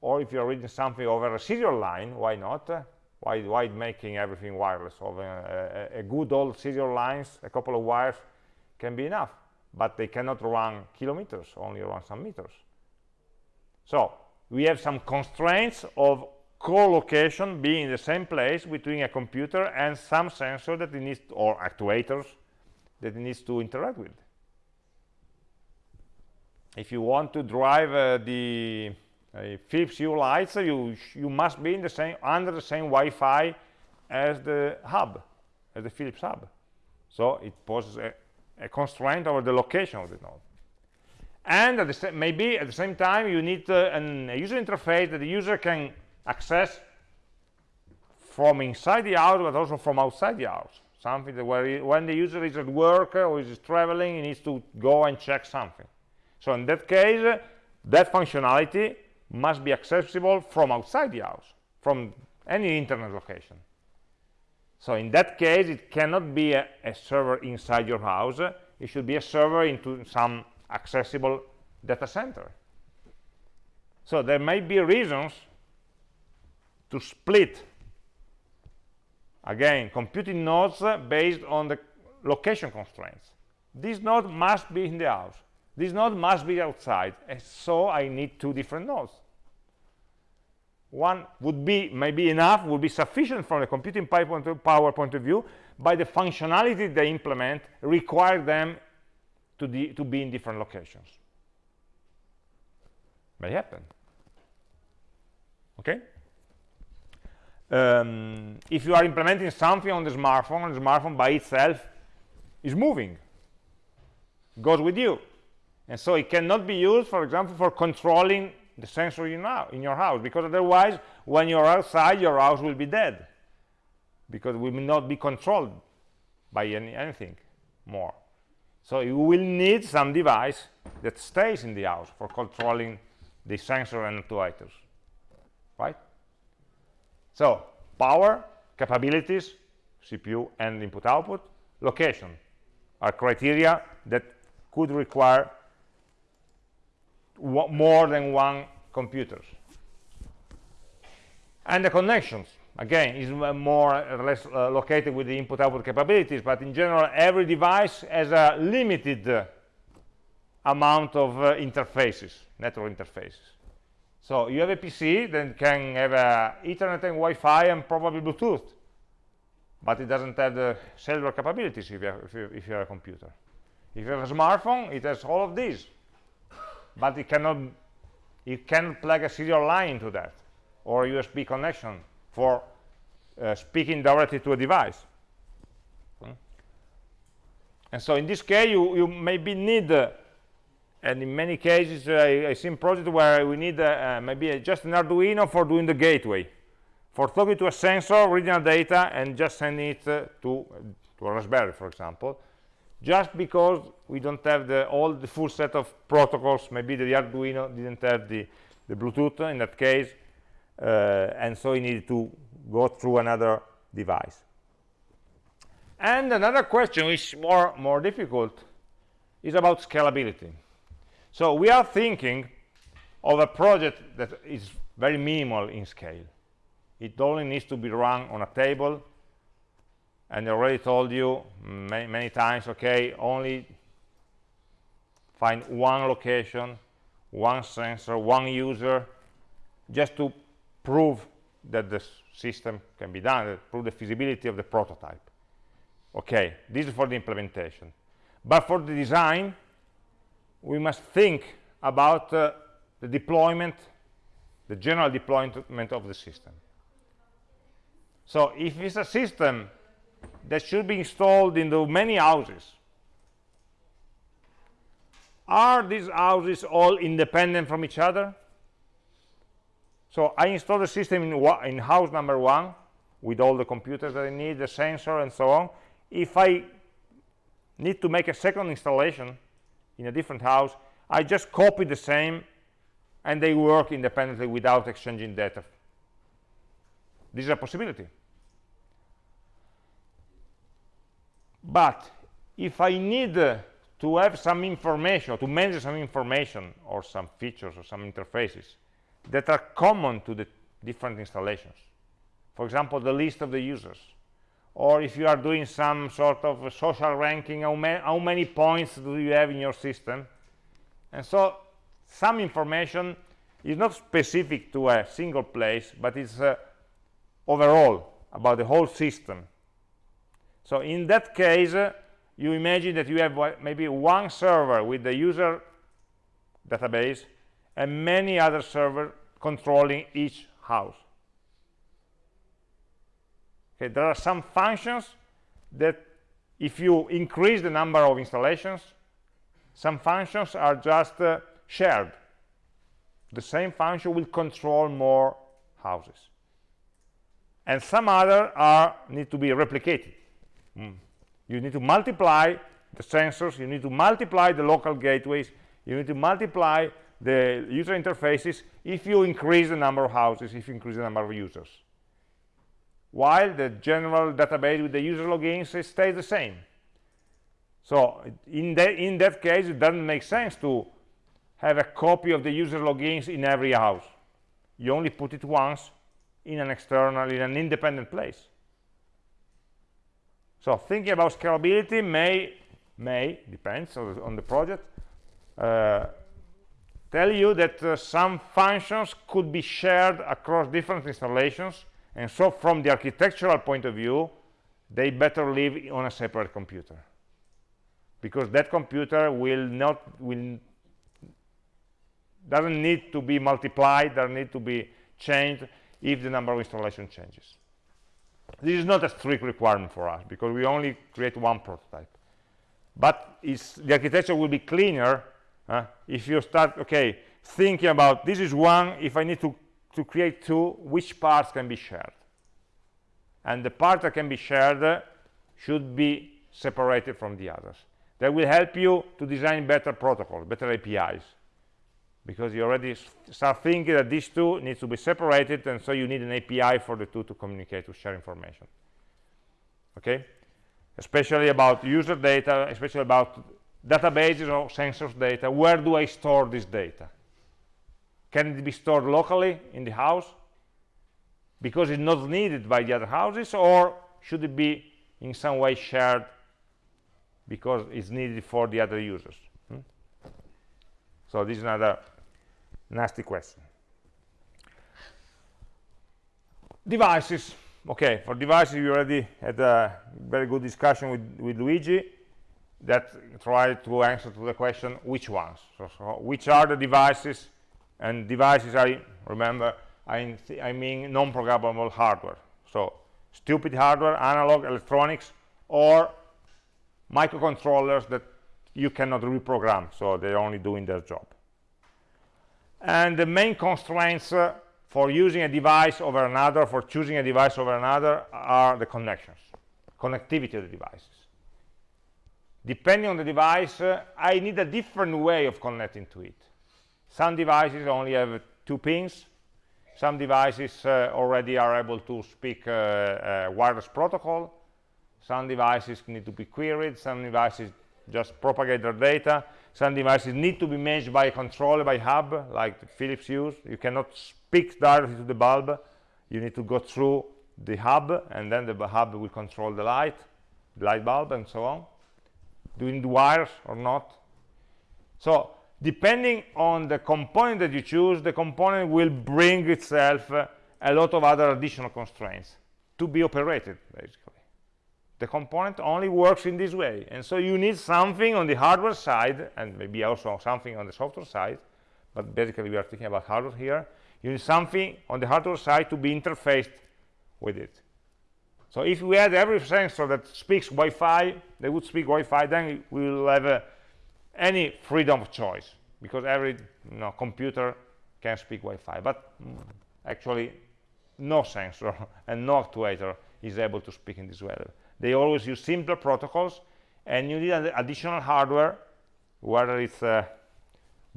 Or if you're reading something over a serial line, why not? why, why making everything wireless? Or a, uh, uh, a, good old serial lines, a couple of wires can be enough, but they cannot run kilometers, only run some meters. So we have some constraints of co-location being in the same place between a computer and some sensor that it needs, to, or actuators that it needs to interact with. If you want to drive uh, the uh, Philips Hue lights, you, you must be in the same, under the same Wi-Fi as the hub, as the Philips hub. So it poses a, a constraint over the location of the node. And at maybe at the same time, you need uh, an, a user interface that the user can access from inside the house, but also from outside the house. Something that where when the user is at work or is traveling, he needs to go and check something. So in that case, that functionality must be accessible from outside the house, from any internet location. So in that case, it cannot be a, a server inside your house. It should be a server into some accessible data center. So there may be reasons to split, again, computing nodes based on the location constraints. This node must be in the house. This node must be outside. And so I need two different nodes. One would be maybe enough, would be sufficient from the computing power point of view, but the functionality they implement require them to, to be in different locations. May happen. Okay? Um, if you are implementing something on the smartphone, the smartphone by itself is moving, goes with you. And so it cannot be used, for example, for controlling the sensor in, in your house, because otherwise, when you're outside, your house will be dead, because it will not be controlled by any, anything more. So you will need some device that stays in the house for controlling the sensor and actuators, right? So power, capabilities, CPU and input-output, location are criteria that could require more than one computers. And the connections, again, is more or less uh, located with the input-output capabilities, but in general, every device has a limited uh, amount of uh, interfaces, network interfaces. So you have a PC that can have uh, Ethernet and Wi-Fi and probably Bluetooth, but it doesn't have the cellular capabilities if you, have, if, you, if you have a computer. If you have a smartphone, it has all of these, but it cannot, you can plug a serial line into that or a USB connection for uh, speaking directly to a device. Hmm? And so in this case, you, you maybe need uh, and in many cases uh, I, seen projects where we need uh, uh, maybe just an Arduino for doing the gateway for talking to a sensor reading data and just sending it uh, to, to a Raspberry for example just because we don't have the, all the full set of protocols maybe the Arduino didn't have the, the Bluetooth in that case uh, and so we needed to go through another device and another question which is more more difficult is about scalability so we are thinking of a project that is very minimal in scale. It only needs to be run on a table. And I already told you many, many times, okay, only find one location, one sensor, one user, just to prove that the system can be done, prove the feasibility of the prototype. Okay, this is for the implementation. But for the design, we must think about uh, the deployment, the general deployment of the system. So if it's a system that should be installed in the many houses, are these houses all independent from each other? So I install the system in, in house number one with all the computers that I need, the sensor and so on. If I need to make a second installation, in a different house I just copy the same and they work independently without exchanging data this is a possibility but if I need uh, to have some information to manage some information or some features or some interfaces that are common to the different installations for example the list of the users or if you are doing some sort of social ranking how, ma how many points do you have in your system? And so some information is not specific to a single place but it's uh, overall about the whole system so in that case uh, you imagine that you have maybe one server with the user database and many other servers controlling each house. Okay there are some functions that if you increase the number of installations some functions are just uh, shared. The same function will control more houses. And some other are need to be replicated mm. you need to multiply the sensors you need to multiply the local gateways you need to multiply the user interfaces if you increase the number of houses if you increase the number of users while the general database with the user logins stays the same. So in, the, in that case, it doesn't make sense to have a copy of the user logins in every house. You only put it once in an external, in an independent place. So thinking about scalability may, may depends on the, on the project, uh, tell you that uh, some functions could be shared across different installations, and so from the architectural point of view, they better live on a separate computer. Because that computer will not will doesn't need to be multiplied doesn't need to be changed if the number of installation changes this is not a strict requirement for us because we only create one prototype. But the architecture will be cleaner uh, if you start okay thinking about this is one if i need to to create two which parts can be shared? And the part that can be shared uh, should be separated from the others. That will help you to design better protocols better apis because you already start thinking that these two need to be separated and so you need an api for the two to communicate to share information. Okay? Especially about user data especially about databases or sensors data. Where do i store this data? Can it be stored locally in the house because it's not needed by the other houses or should it be in some way shared because it's needed for the other users? Hmm? so this is another nasty question. Devices. Okay for devices we already had a very good discussion with, with Luigi that tried to answer to the question which ones? So, so which are the devices? And devices I remember I, I mean non-programmable hardware. So stupid hardware analog electronics or microcontrollers that you cannot reprogram so they're only doing their job and the main constraints uh, for using a device over another for choosing a device over another are the connections connectivity of the devices. Depending on the device uh, i need a different way of connecting to it. Some devices only have two pins. Some devices uh, already are able to speak uh, uh, wireless protocol. Some devices need to be queried. Some devices just propagate their data some devices need to be managed by a controller by hub like philips Hue. You cannot speak directly to the bulb. You need to go through the hub and then the hub will control the light the light bulb and so on. Doing the wires or not. So depending on the component that you choose the component will bring itself uh, a lot of other additional constraints to be operated basically the component only works in this way. And so you need something on the hardware side and maybe also something on the software side but basically we are thinking about hardware here. You need something on the hardware side to be interfaced with it. So if we had every sensor that speaks Wi-Fi they would speak Wi-Fi then we will have uh, any freedom of choice because every you know, computer can speak Wi-Fi. But mm, actually no sensor and no actuator is able to speak in this way they always use simpler protocols and you need additional hardware whether it's a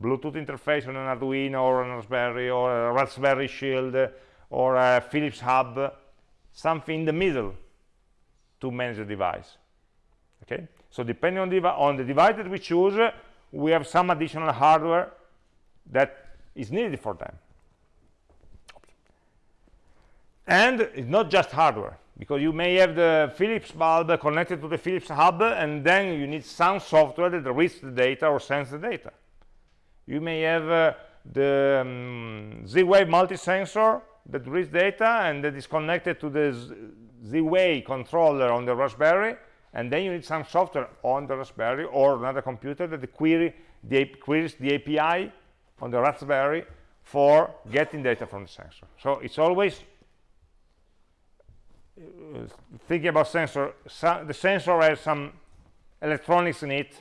bluetooth interface on an arduino or an raspberry or a raspberry shield or a philips hub something in the middle to manage the device. Okay? So depending on the, on the device that we choose we have some additional hardware that is needed for them. And it's not just hardware because you may have the Philips bulb connected to the Philips hub and then you need some software that reads the data or sends the data. You may have uh, the um, Z-Wave multi-sensor that reads data and that is connected to the Z-Wave controller on the Raspberry and then you need some software on the Raspberry or another computer that query the, queries the API on the Raspberry for getting data from the sensor. So it's always thinking about sensor, the sensor has some electronics in it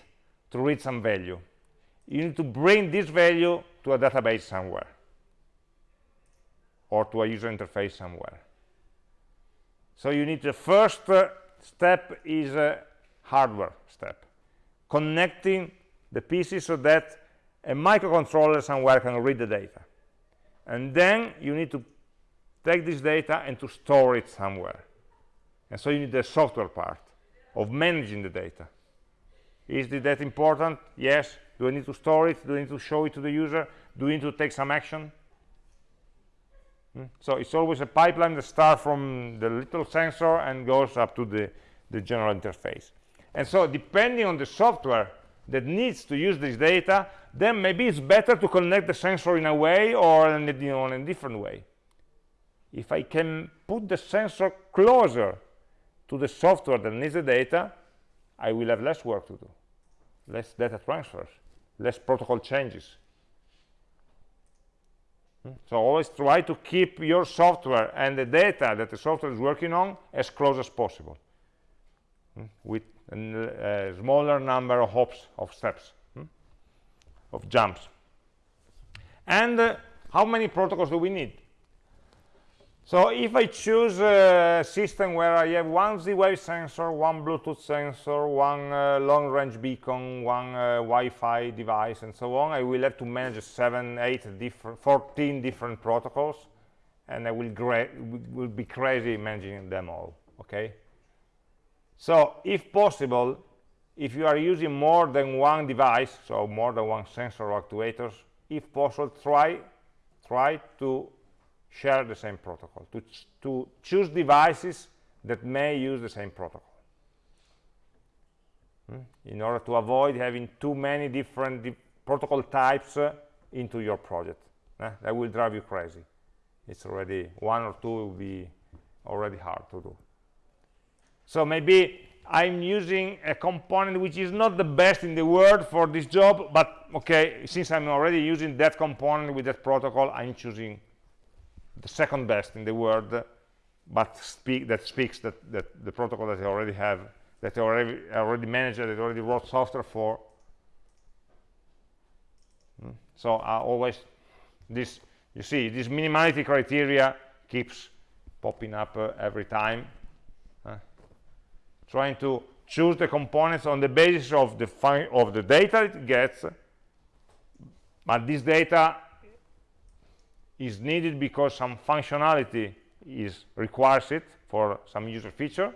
to read some value. You need to bring this value to a database somewhere or to a user interface somewhere. So you need the first uh, step is a hardware step, connecting the pieces so that a microcontroller somewhere can read the data. And then you need to take this data and to store it somewhere and so you need the software part of managing the data is the data important yes Do I need to store it? Do I need to show it to the user? Do I need to take some action? Hmm? So it's always a pipeline that starts from the little sensor and goes up to the, the general interface. And so depending on the software that needs to use this data, then maybe it's better to connect the sensor in a way or in a, you know, in a different way. If I can put the sensor closer to the software that needs the data, I will have less work to do, less data transfers, less protocol changes. Hmm? So always try to keep your software and the data that the software is working on as close as possible hmm? with a smaller number of hops, of steps, hmm? of jumps. And uh, how many protocols do we need? So if I choose a system where I have one Z-Wave sensor, one Bluetooth sensor, one uh, long-range beacon, one uh, Wi-Fi device, and so on, I will have to manage seven, eight, different, 14 different protocols, and I will, will be crazy managing them all, okay? So if possible, if you are using more than one device, so more than one sensor or actuators, if possible, try, try to share the same protocol, to, ch to choose devices that may use the same protocol. Hmm? In order to avoid having too many different di protocol types uh, into your project. Eh? That will drive you crazy. It's already, one or two will be already hard to do. So maybe I'm using a component which is not the best in the world for this job, but okay, since I'm already using that component with that protocol, I'm choosing the second best in the world, but speak, that speaks that, that the protocol that they already have, that they already, already managed, that I already wrote software for. Hmm. So I always, this, you see, this minimality criteria keeps popping up uh, every time. Uh, trying to choose the components on the basis of the, of the data it gets, but this data is needed because some functionality is requires it for some user feature.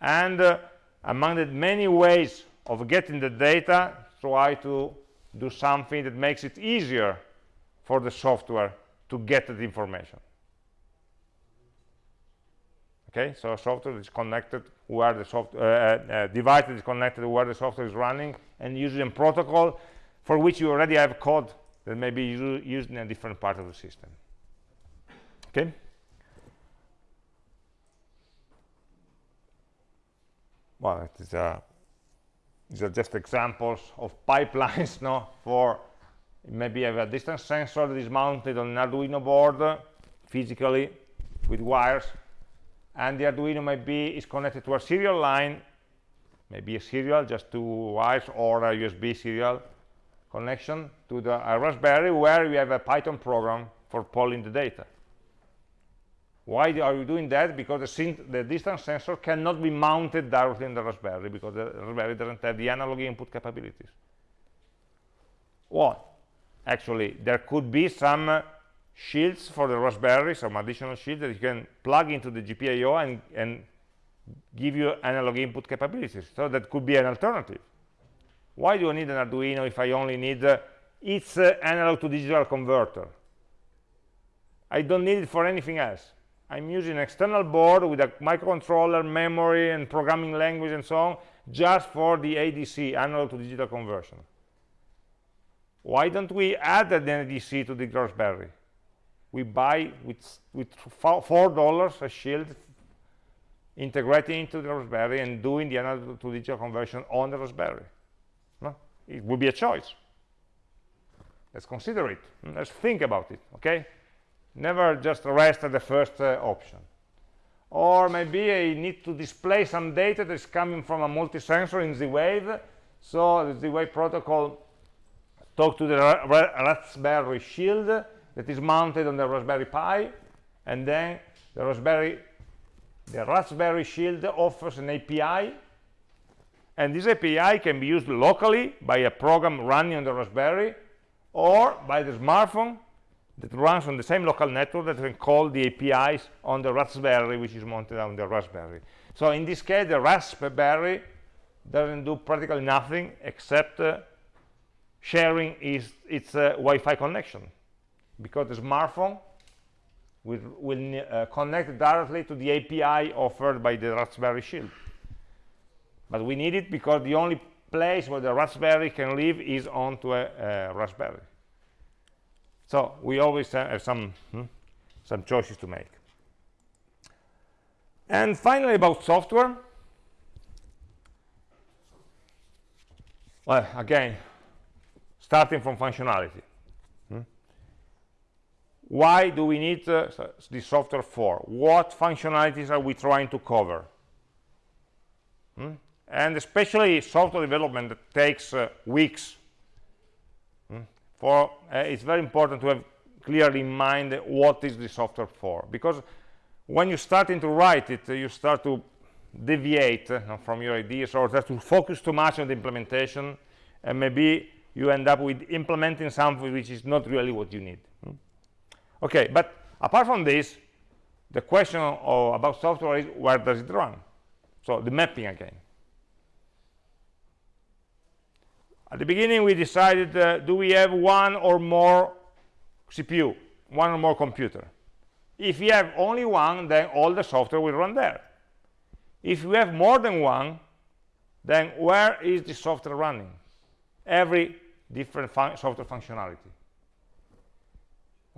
And uh, among the many ways of getting the data try to do something that makes it easier for the software to get the information. Okay so software is connected where the software uh, uh, device is connected where the software is running and using a protocol for which you already have code that may be used in a different part of the system. Okay? Well, it is a, these are just examples of pipelines no, for maybe have a distance sensor that is mounted on an Arduino board physically with wires and the Arduino maybe is connected to a serial line maybe a serial just two wires or a USB serial connection to the Raspberry where we have a Python program for polling the data. Why are we doing that? Because the, the, distance sensor cannot be mounted directly in the Raspberry because the Raspberry doesn't have the analog input capabilities. Well, actually, there could be some uh, shields for the Raspberry, some additional shields that you can plug into the GPIO and, and give you analog input capabilities. So that could be an alternative. Why do I need an Arduino if I only need uh, its uh, analog to digital converter? I don't need it for anything else. I'm using an external board with a microcontroller, memory, and programming language and so on, just for the ADC, analog to digital conversion. Why don't we add an ADC to the Raspberry? We buy with, with $4 a shield, integrating into the Raspberry and doing the analog to digital conversion on the Raspberry it would be a choice. Let's consider it. Let's think about it okay? Never just rest at the first uh, option. Or maybe I need to display some data that is coming from a multi-sensor in Z-Wave so the Z-Wave protocol talk to the Raspberry shield that is mounted on the Raspberry Pi. And then the Raspberry the Raspberry shield offers an API and this API can be used locally by a program running on the Raspberry or by the smartphone that runs on the same local network that can call the APIs on the Raspberry, which is mounted on the Raspberry. So in this case, the Raspberry doesn't do practically nothing except uh, sharing its uh, Wi-Fi connection because the smartphone will, will uh, connect directly to the API offered by the Raspberry Shield. But we need it because the only place where the Raspberry can live is onto a, a Raspberry. So we always have some, hmm, some choices to make. And finally, about software. Well, again, starting from functionality. Hmm? Why do we need uh, this software for? What functionalities are we trying to cover? Hmm? And especially software development that takes uh, weeks. Hmm? For uh, it's very important to have clearly in mind what is the software for, because when you start to write it, you start to deviate uh, from your ideas or to focus too much on the implementation, and maybe you end up with implementing something which is not really what you need. Hmm? Okay, but apart from this, the question of, about software is where does it run? So the mapping again. At the beginning, we decided, uh, do we have one or more CPU, one or more computer? If you have only one, then all the software will run there. If you have more than one, then where is the software running? Every different fun software functionality.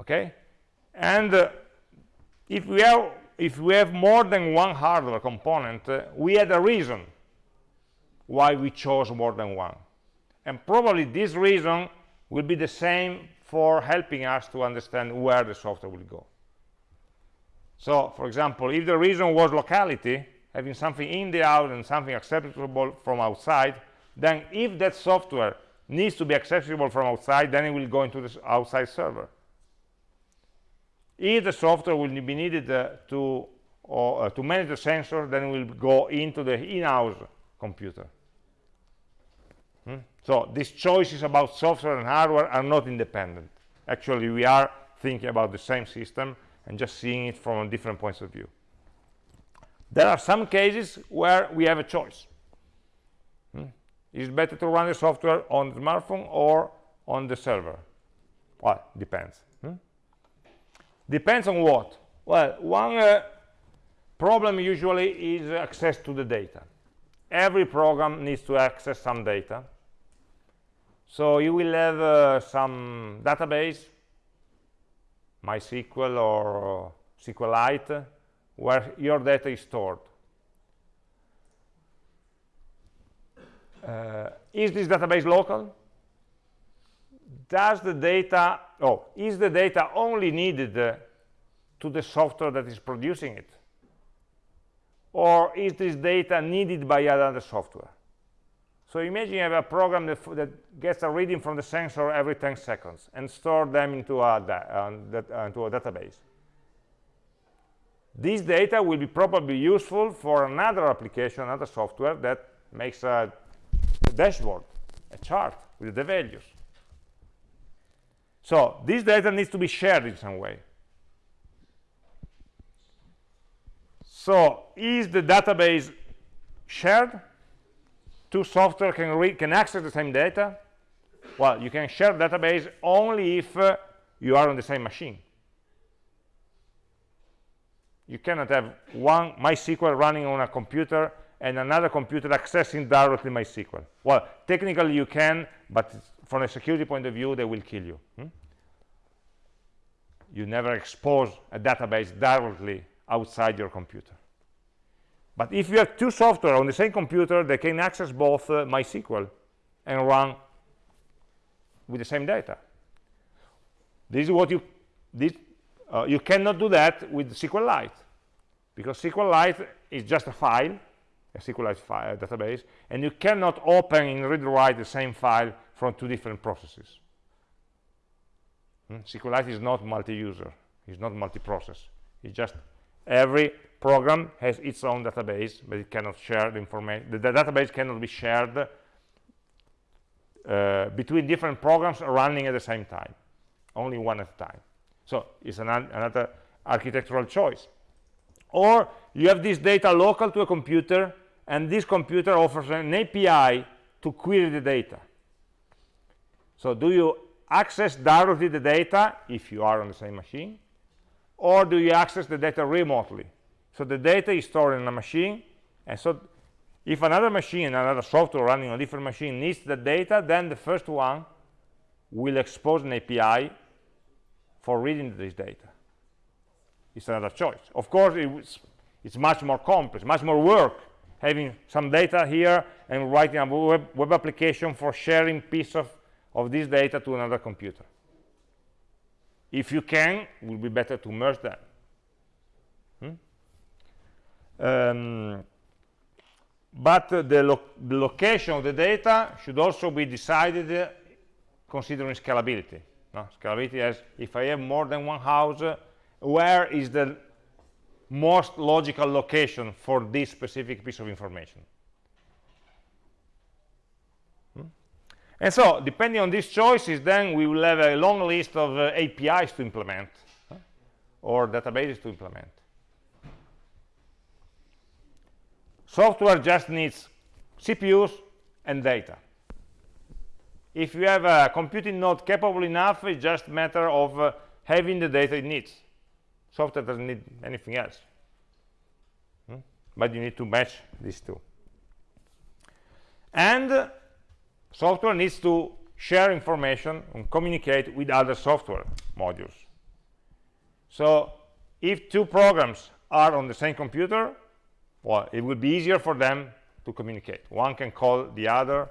Okay? And uh, if we have if we have more than one hardware component, uh, we had a reason why we chose more than one. And probably this reason will be the same for helping us to understand where the software will go. So, for example, if the reason was locality, having something in the house and something acceptable from outside, then if that software needs to be accessible from outside, then it will go into the outside server. If the software will be needed uh, to, or, uh, to manage the sensor, then it will go into the in-house computer. So these choices about software and hardware are not independent. Actually, we are thinking about the same system and just seeing it from different points of view. There are some cases where we have a choice. Hmm? Is it better to run the software on the smartphone or on the server? Well, depends. Hmm? Depends on what? Well, one uh, problem usually is access to the data. Every program needs to access some data. So you will have uh, some database MySQL or SQLite, where your data is stored. Uh, is this database local? Does the data, oh, is the data only needed uh, to the software that is producing it? Or is this data needed by another software? So imagine you have a program that, that, gets a reading from the sensor every 10 seconds and store them into a, uh, that, uh, into a database. This data will be probably useful for another application, another software that makes a, a dashboard, a chart with the values. So this data needs to be shared in some way. So is the database shared? Two software can read can access the same data well you can share database only if uh, you are on the same machine you cannot have one MySQL running on a computer and another computer accessing directly MySQL. Well, technically you can, but from a security point of view, they will kill you. Hmm? You never expose a database directly outside your computer. But if you have two software on the same computer, they can access both uh, MySQL and run with the same data. This is what you this, uh, you cannot do that with SQLite because SQLite is just a file, a SQLite file, database, and you cannot open and read-write the same file from two different processes. Hmm? SQLite is not multi-user, it's not multi-process. It's just every program has its own database, but it cannot share the information. The, the, database cannot be shared uh, between different programs running at the same time, only one at a time. So it's an, another architectural choice. Or you have this data local to a computer, and this computer offers an API to query the data. So do you access directly the data if you are on the same machine? Or do you access the data remotely? So the data is stored in a machine, and so if another machine, another software running on a different machine needs the data, then the first one will expose an API for reading this data. It's another choice. Of course, it's, it's much more complex, much more work having some data here and writing a web, web application for sharing piece of, of this data to another computer. If you can, it will be better to merge them. Hmm? Um, but uh, the, lo the, location of the data should also be decided uh, considering scalability. No? Scalability as if I have more than one house, uh, where is the most logical location for this specific piece of information? And so, depending on these choices, then we will have a long list of uh, APIs to implement or databases to implement. Software just needs CPUs and data. If you have a computing node capable enough, it's just a matter of uh, having the data it needs. Software doesn't need anything else. Hmm? But you need to match these two. And software needs to share information and communicate with other software modules. So if two programs are on the same computer, well, it would be easier for them to communicate. One can call the other.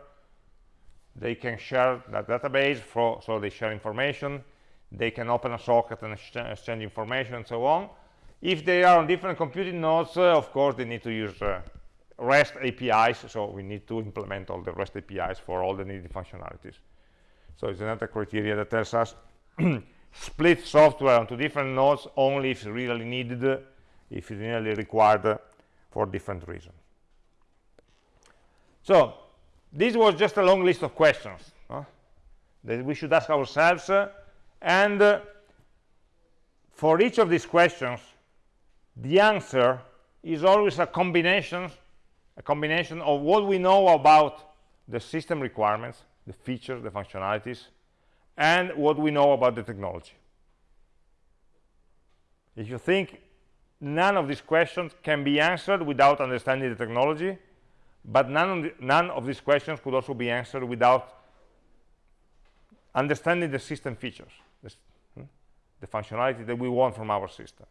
They can share that database, for, so they share information. They can open a socket and exchange information and so on. If they are on different computing nodes, uh, of course, they need to use uh, REST APIs, so we need to implement all the REST APIs for all the needed functionalities. So it's another criteria that tells us split software onto different nodes only if really needed, if really required for different reasons. So this was just a long list of questions that we should ask ourselves uh, and uh, for each of these questions the answer is always a combination a combination of what we know about the system requirements the features the functionalities and what we know about the technology. If you think none of these questions can be answered without understanding the technology but none of, the, none of these questions could also be answered without understanding the system features the, hmm, the functionality that we want from our system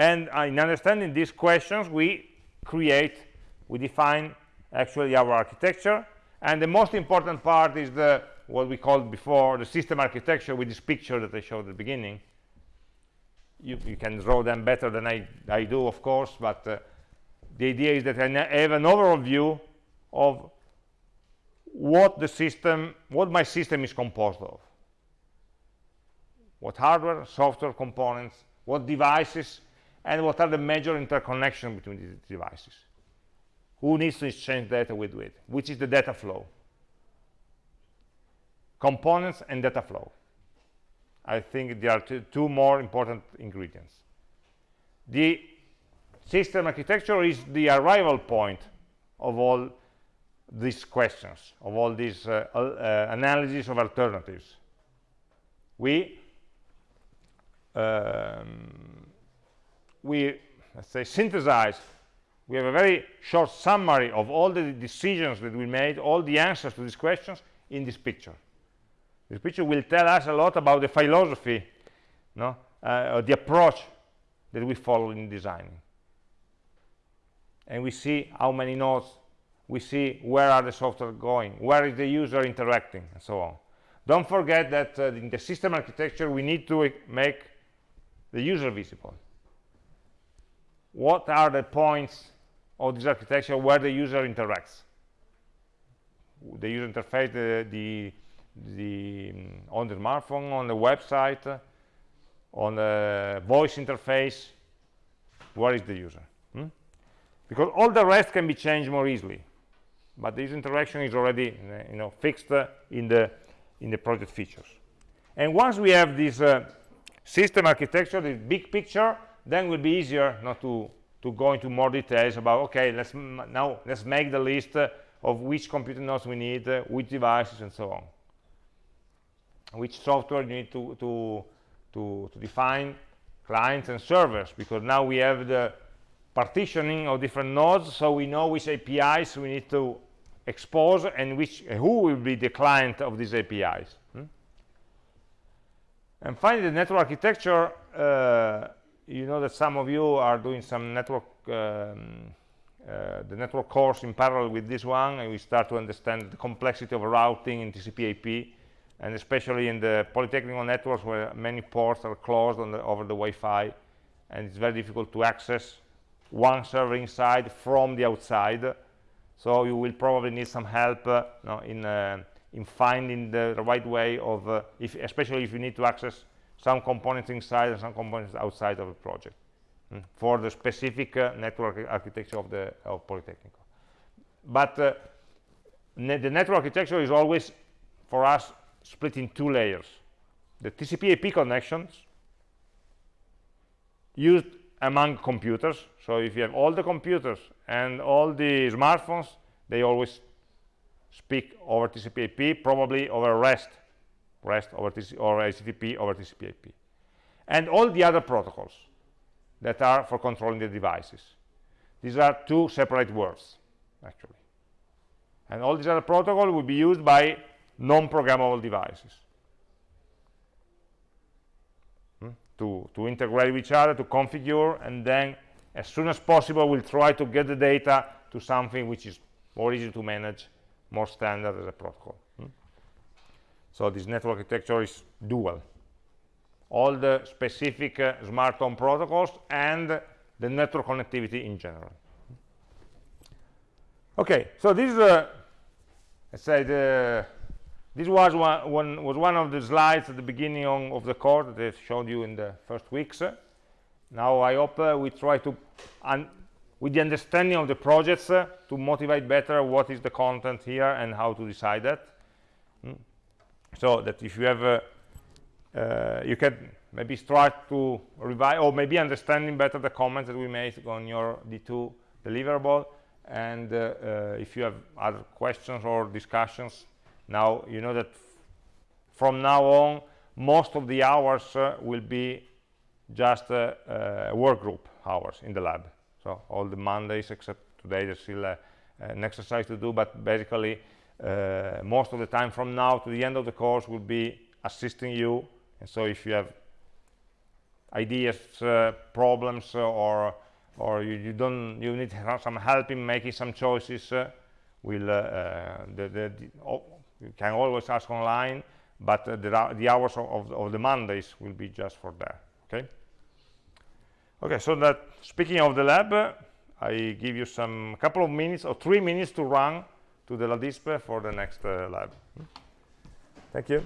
and uh, in understanding these questions we create we define actually our architecture and the most important part is the what we called before the system architecture with this picture that I showed at the beginning you, you, can draw them better than I, I do, of course, but uh, the idea is that I have an overall view of what the system, what my system is composed of. What hardware, software components, what devices, and what are the major interconnections between these devices. Who needs to exchange data with it? Which is the data flow? Components and data flow. I think there are two, more important ingredients. The system architecture is the arrival point of all these questions, of all these uh, uh, of alternatives. We, um, we, let's say, synthesize, we have a very short summary of all the decisions that we made, all the answers to these questions in this picture. This picture will tell us a lot about the philosophy, no? Uh, the approach that we follow in designing. And we see how many nodes, we see where are the software going, where is the user interacting, and so on. Don't forget that uh, in the system architecture, we need to make the user visible. What are the points of this architecture where the user interacts? The user interface, the, the the mm, on the smartphone, on the website, on the voice interface, where is the user? Hmm? Because all the rest can be changed more easily, but this interaction is already you know fixed in the in the project features. And once we have this uh, system architecture, this big picture, then it will be easier not to to go into more details about okay, let's now let's make the list uh, of which computer nodes we need, uh, which devices, and so on. Which software you need to, to, to, to define clients and servers, because now we have the partitioning of different nodes, so we know which APIs we need to expose and which who will be the client of these APIs. Hmm? And finally, the network architecture. Uh, you know that some of you are doing some network, um, uh, the network course in parallel with this one, and we start to understand the complexity of routing in TCP/IP, and especially in the polytechnical networks where many ports are closed the, over the Wi-Fi, and it's very difficult to access one server inside from the outside. So you will probably need some help uh, in uh, in finding the, the, right way of uh, if especially if you need to access some components inside and some components outside of the project mm, for the specific uh, network architecture of the of polytechnic but uh, ne the network architecture is always for us split in two layers. The TCP IP connections used among computers. So if you have all the computers and all the smartphones they always speak over TCP/IP probably over REST REST over or HTTP over TCP/IP and all the other protocols that are for controlling the devices. These are two separate words actually. And all these other protocols will be used by non-programmable devices. Hmm? To, to integrate with each other, to configure, and then as soon as possible we'll try to get the data to something which is more easy to manage, more standard as a protocol. So this network architecture is dual. All the specific uh, smart home protocols and the network connectivity in general. Okay, so this is, uh, let's the this was one, one, was one of the slides at the beginning on, of the course that I showed you in the first weeks. Now I hope uh, we try to, with the understanding of the projects, uh, to motivate better what is the content here and how to decide that. Mm. So that if you have, uh, you can maybe start to revise, or maybe understanding better the comments that we made on your D2 deliverable. And uh, uh, if you have other questions or discussions, now, you know that from now on, most of the hours uh, will be just uh, uh, work group hours in the lab. So all the Mondays, except today, there's still an exercise to do, but basically, uh, most of the time from now to the end of the course will be assisting you. And so if you have ideas, uh, problems, or or you, you, don't you need some help in making some choices, will the, the, the oh, you can always ask online but uh, the, the, hours of, of, the mondays will be just for that okay okay so that speaking of the lab uh, i give you some couple of minutes or three minutes to run to the LADISP for the next uh, lab thank you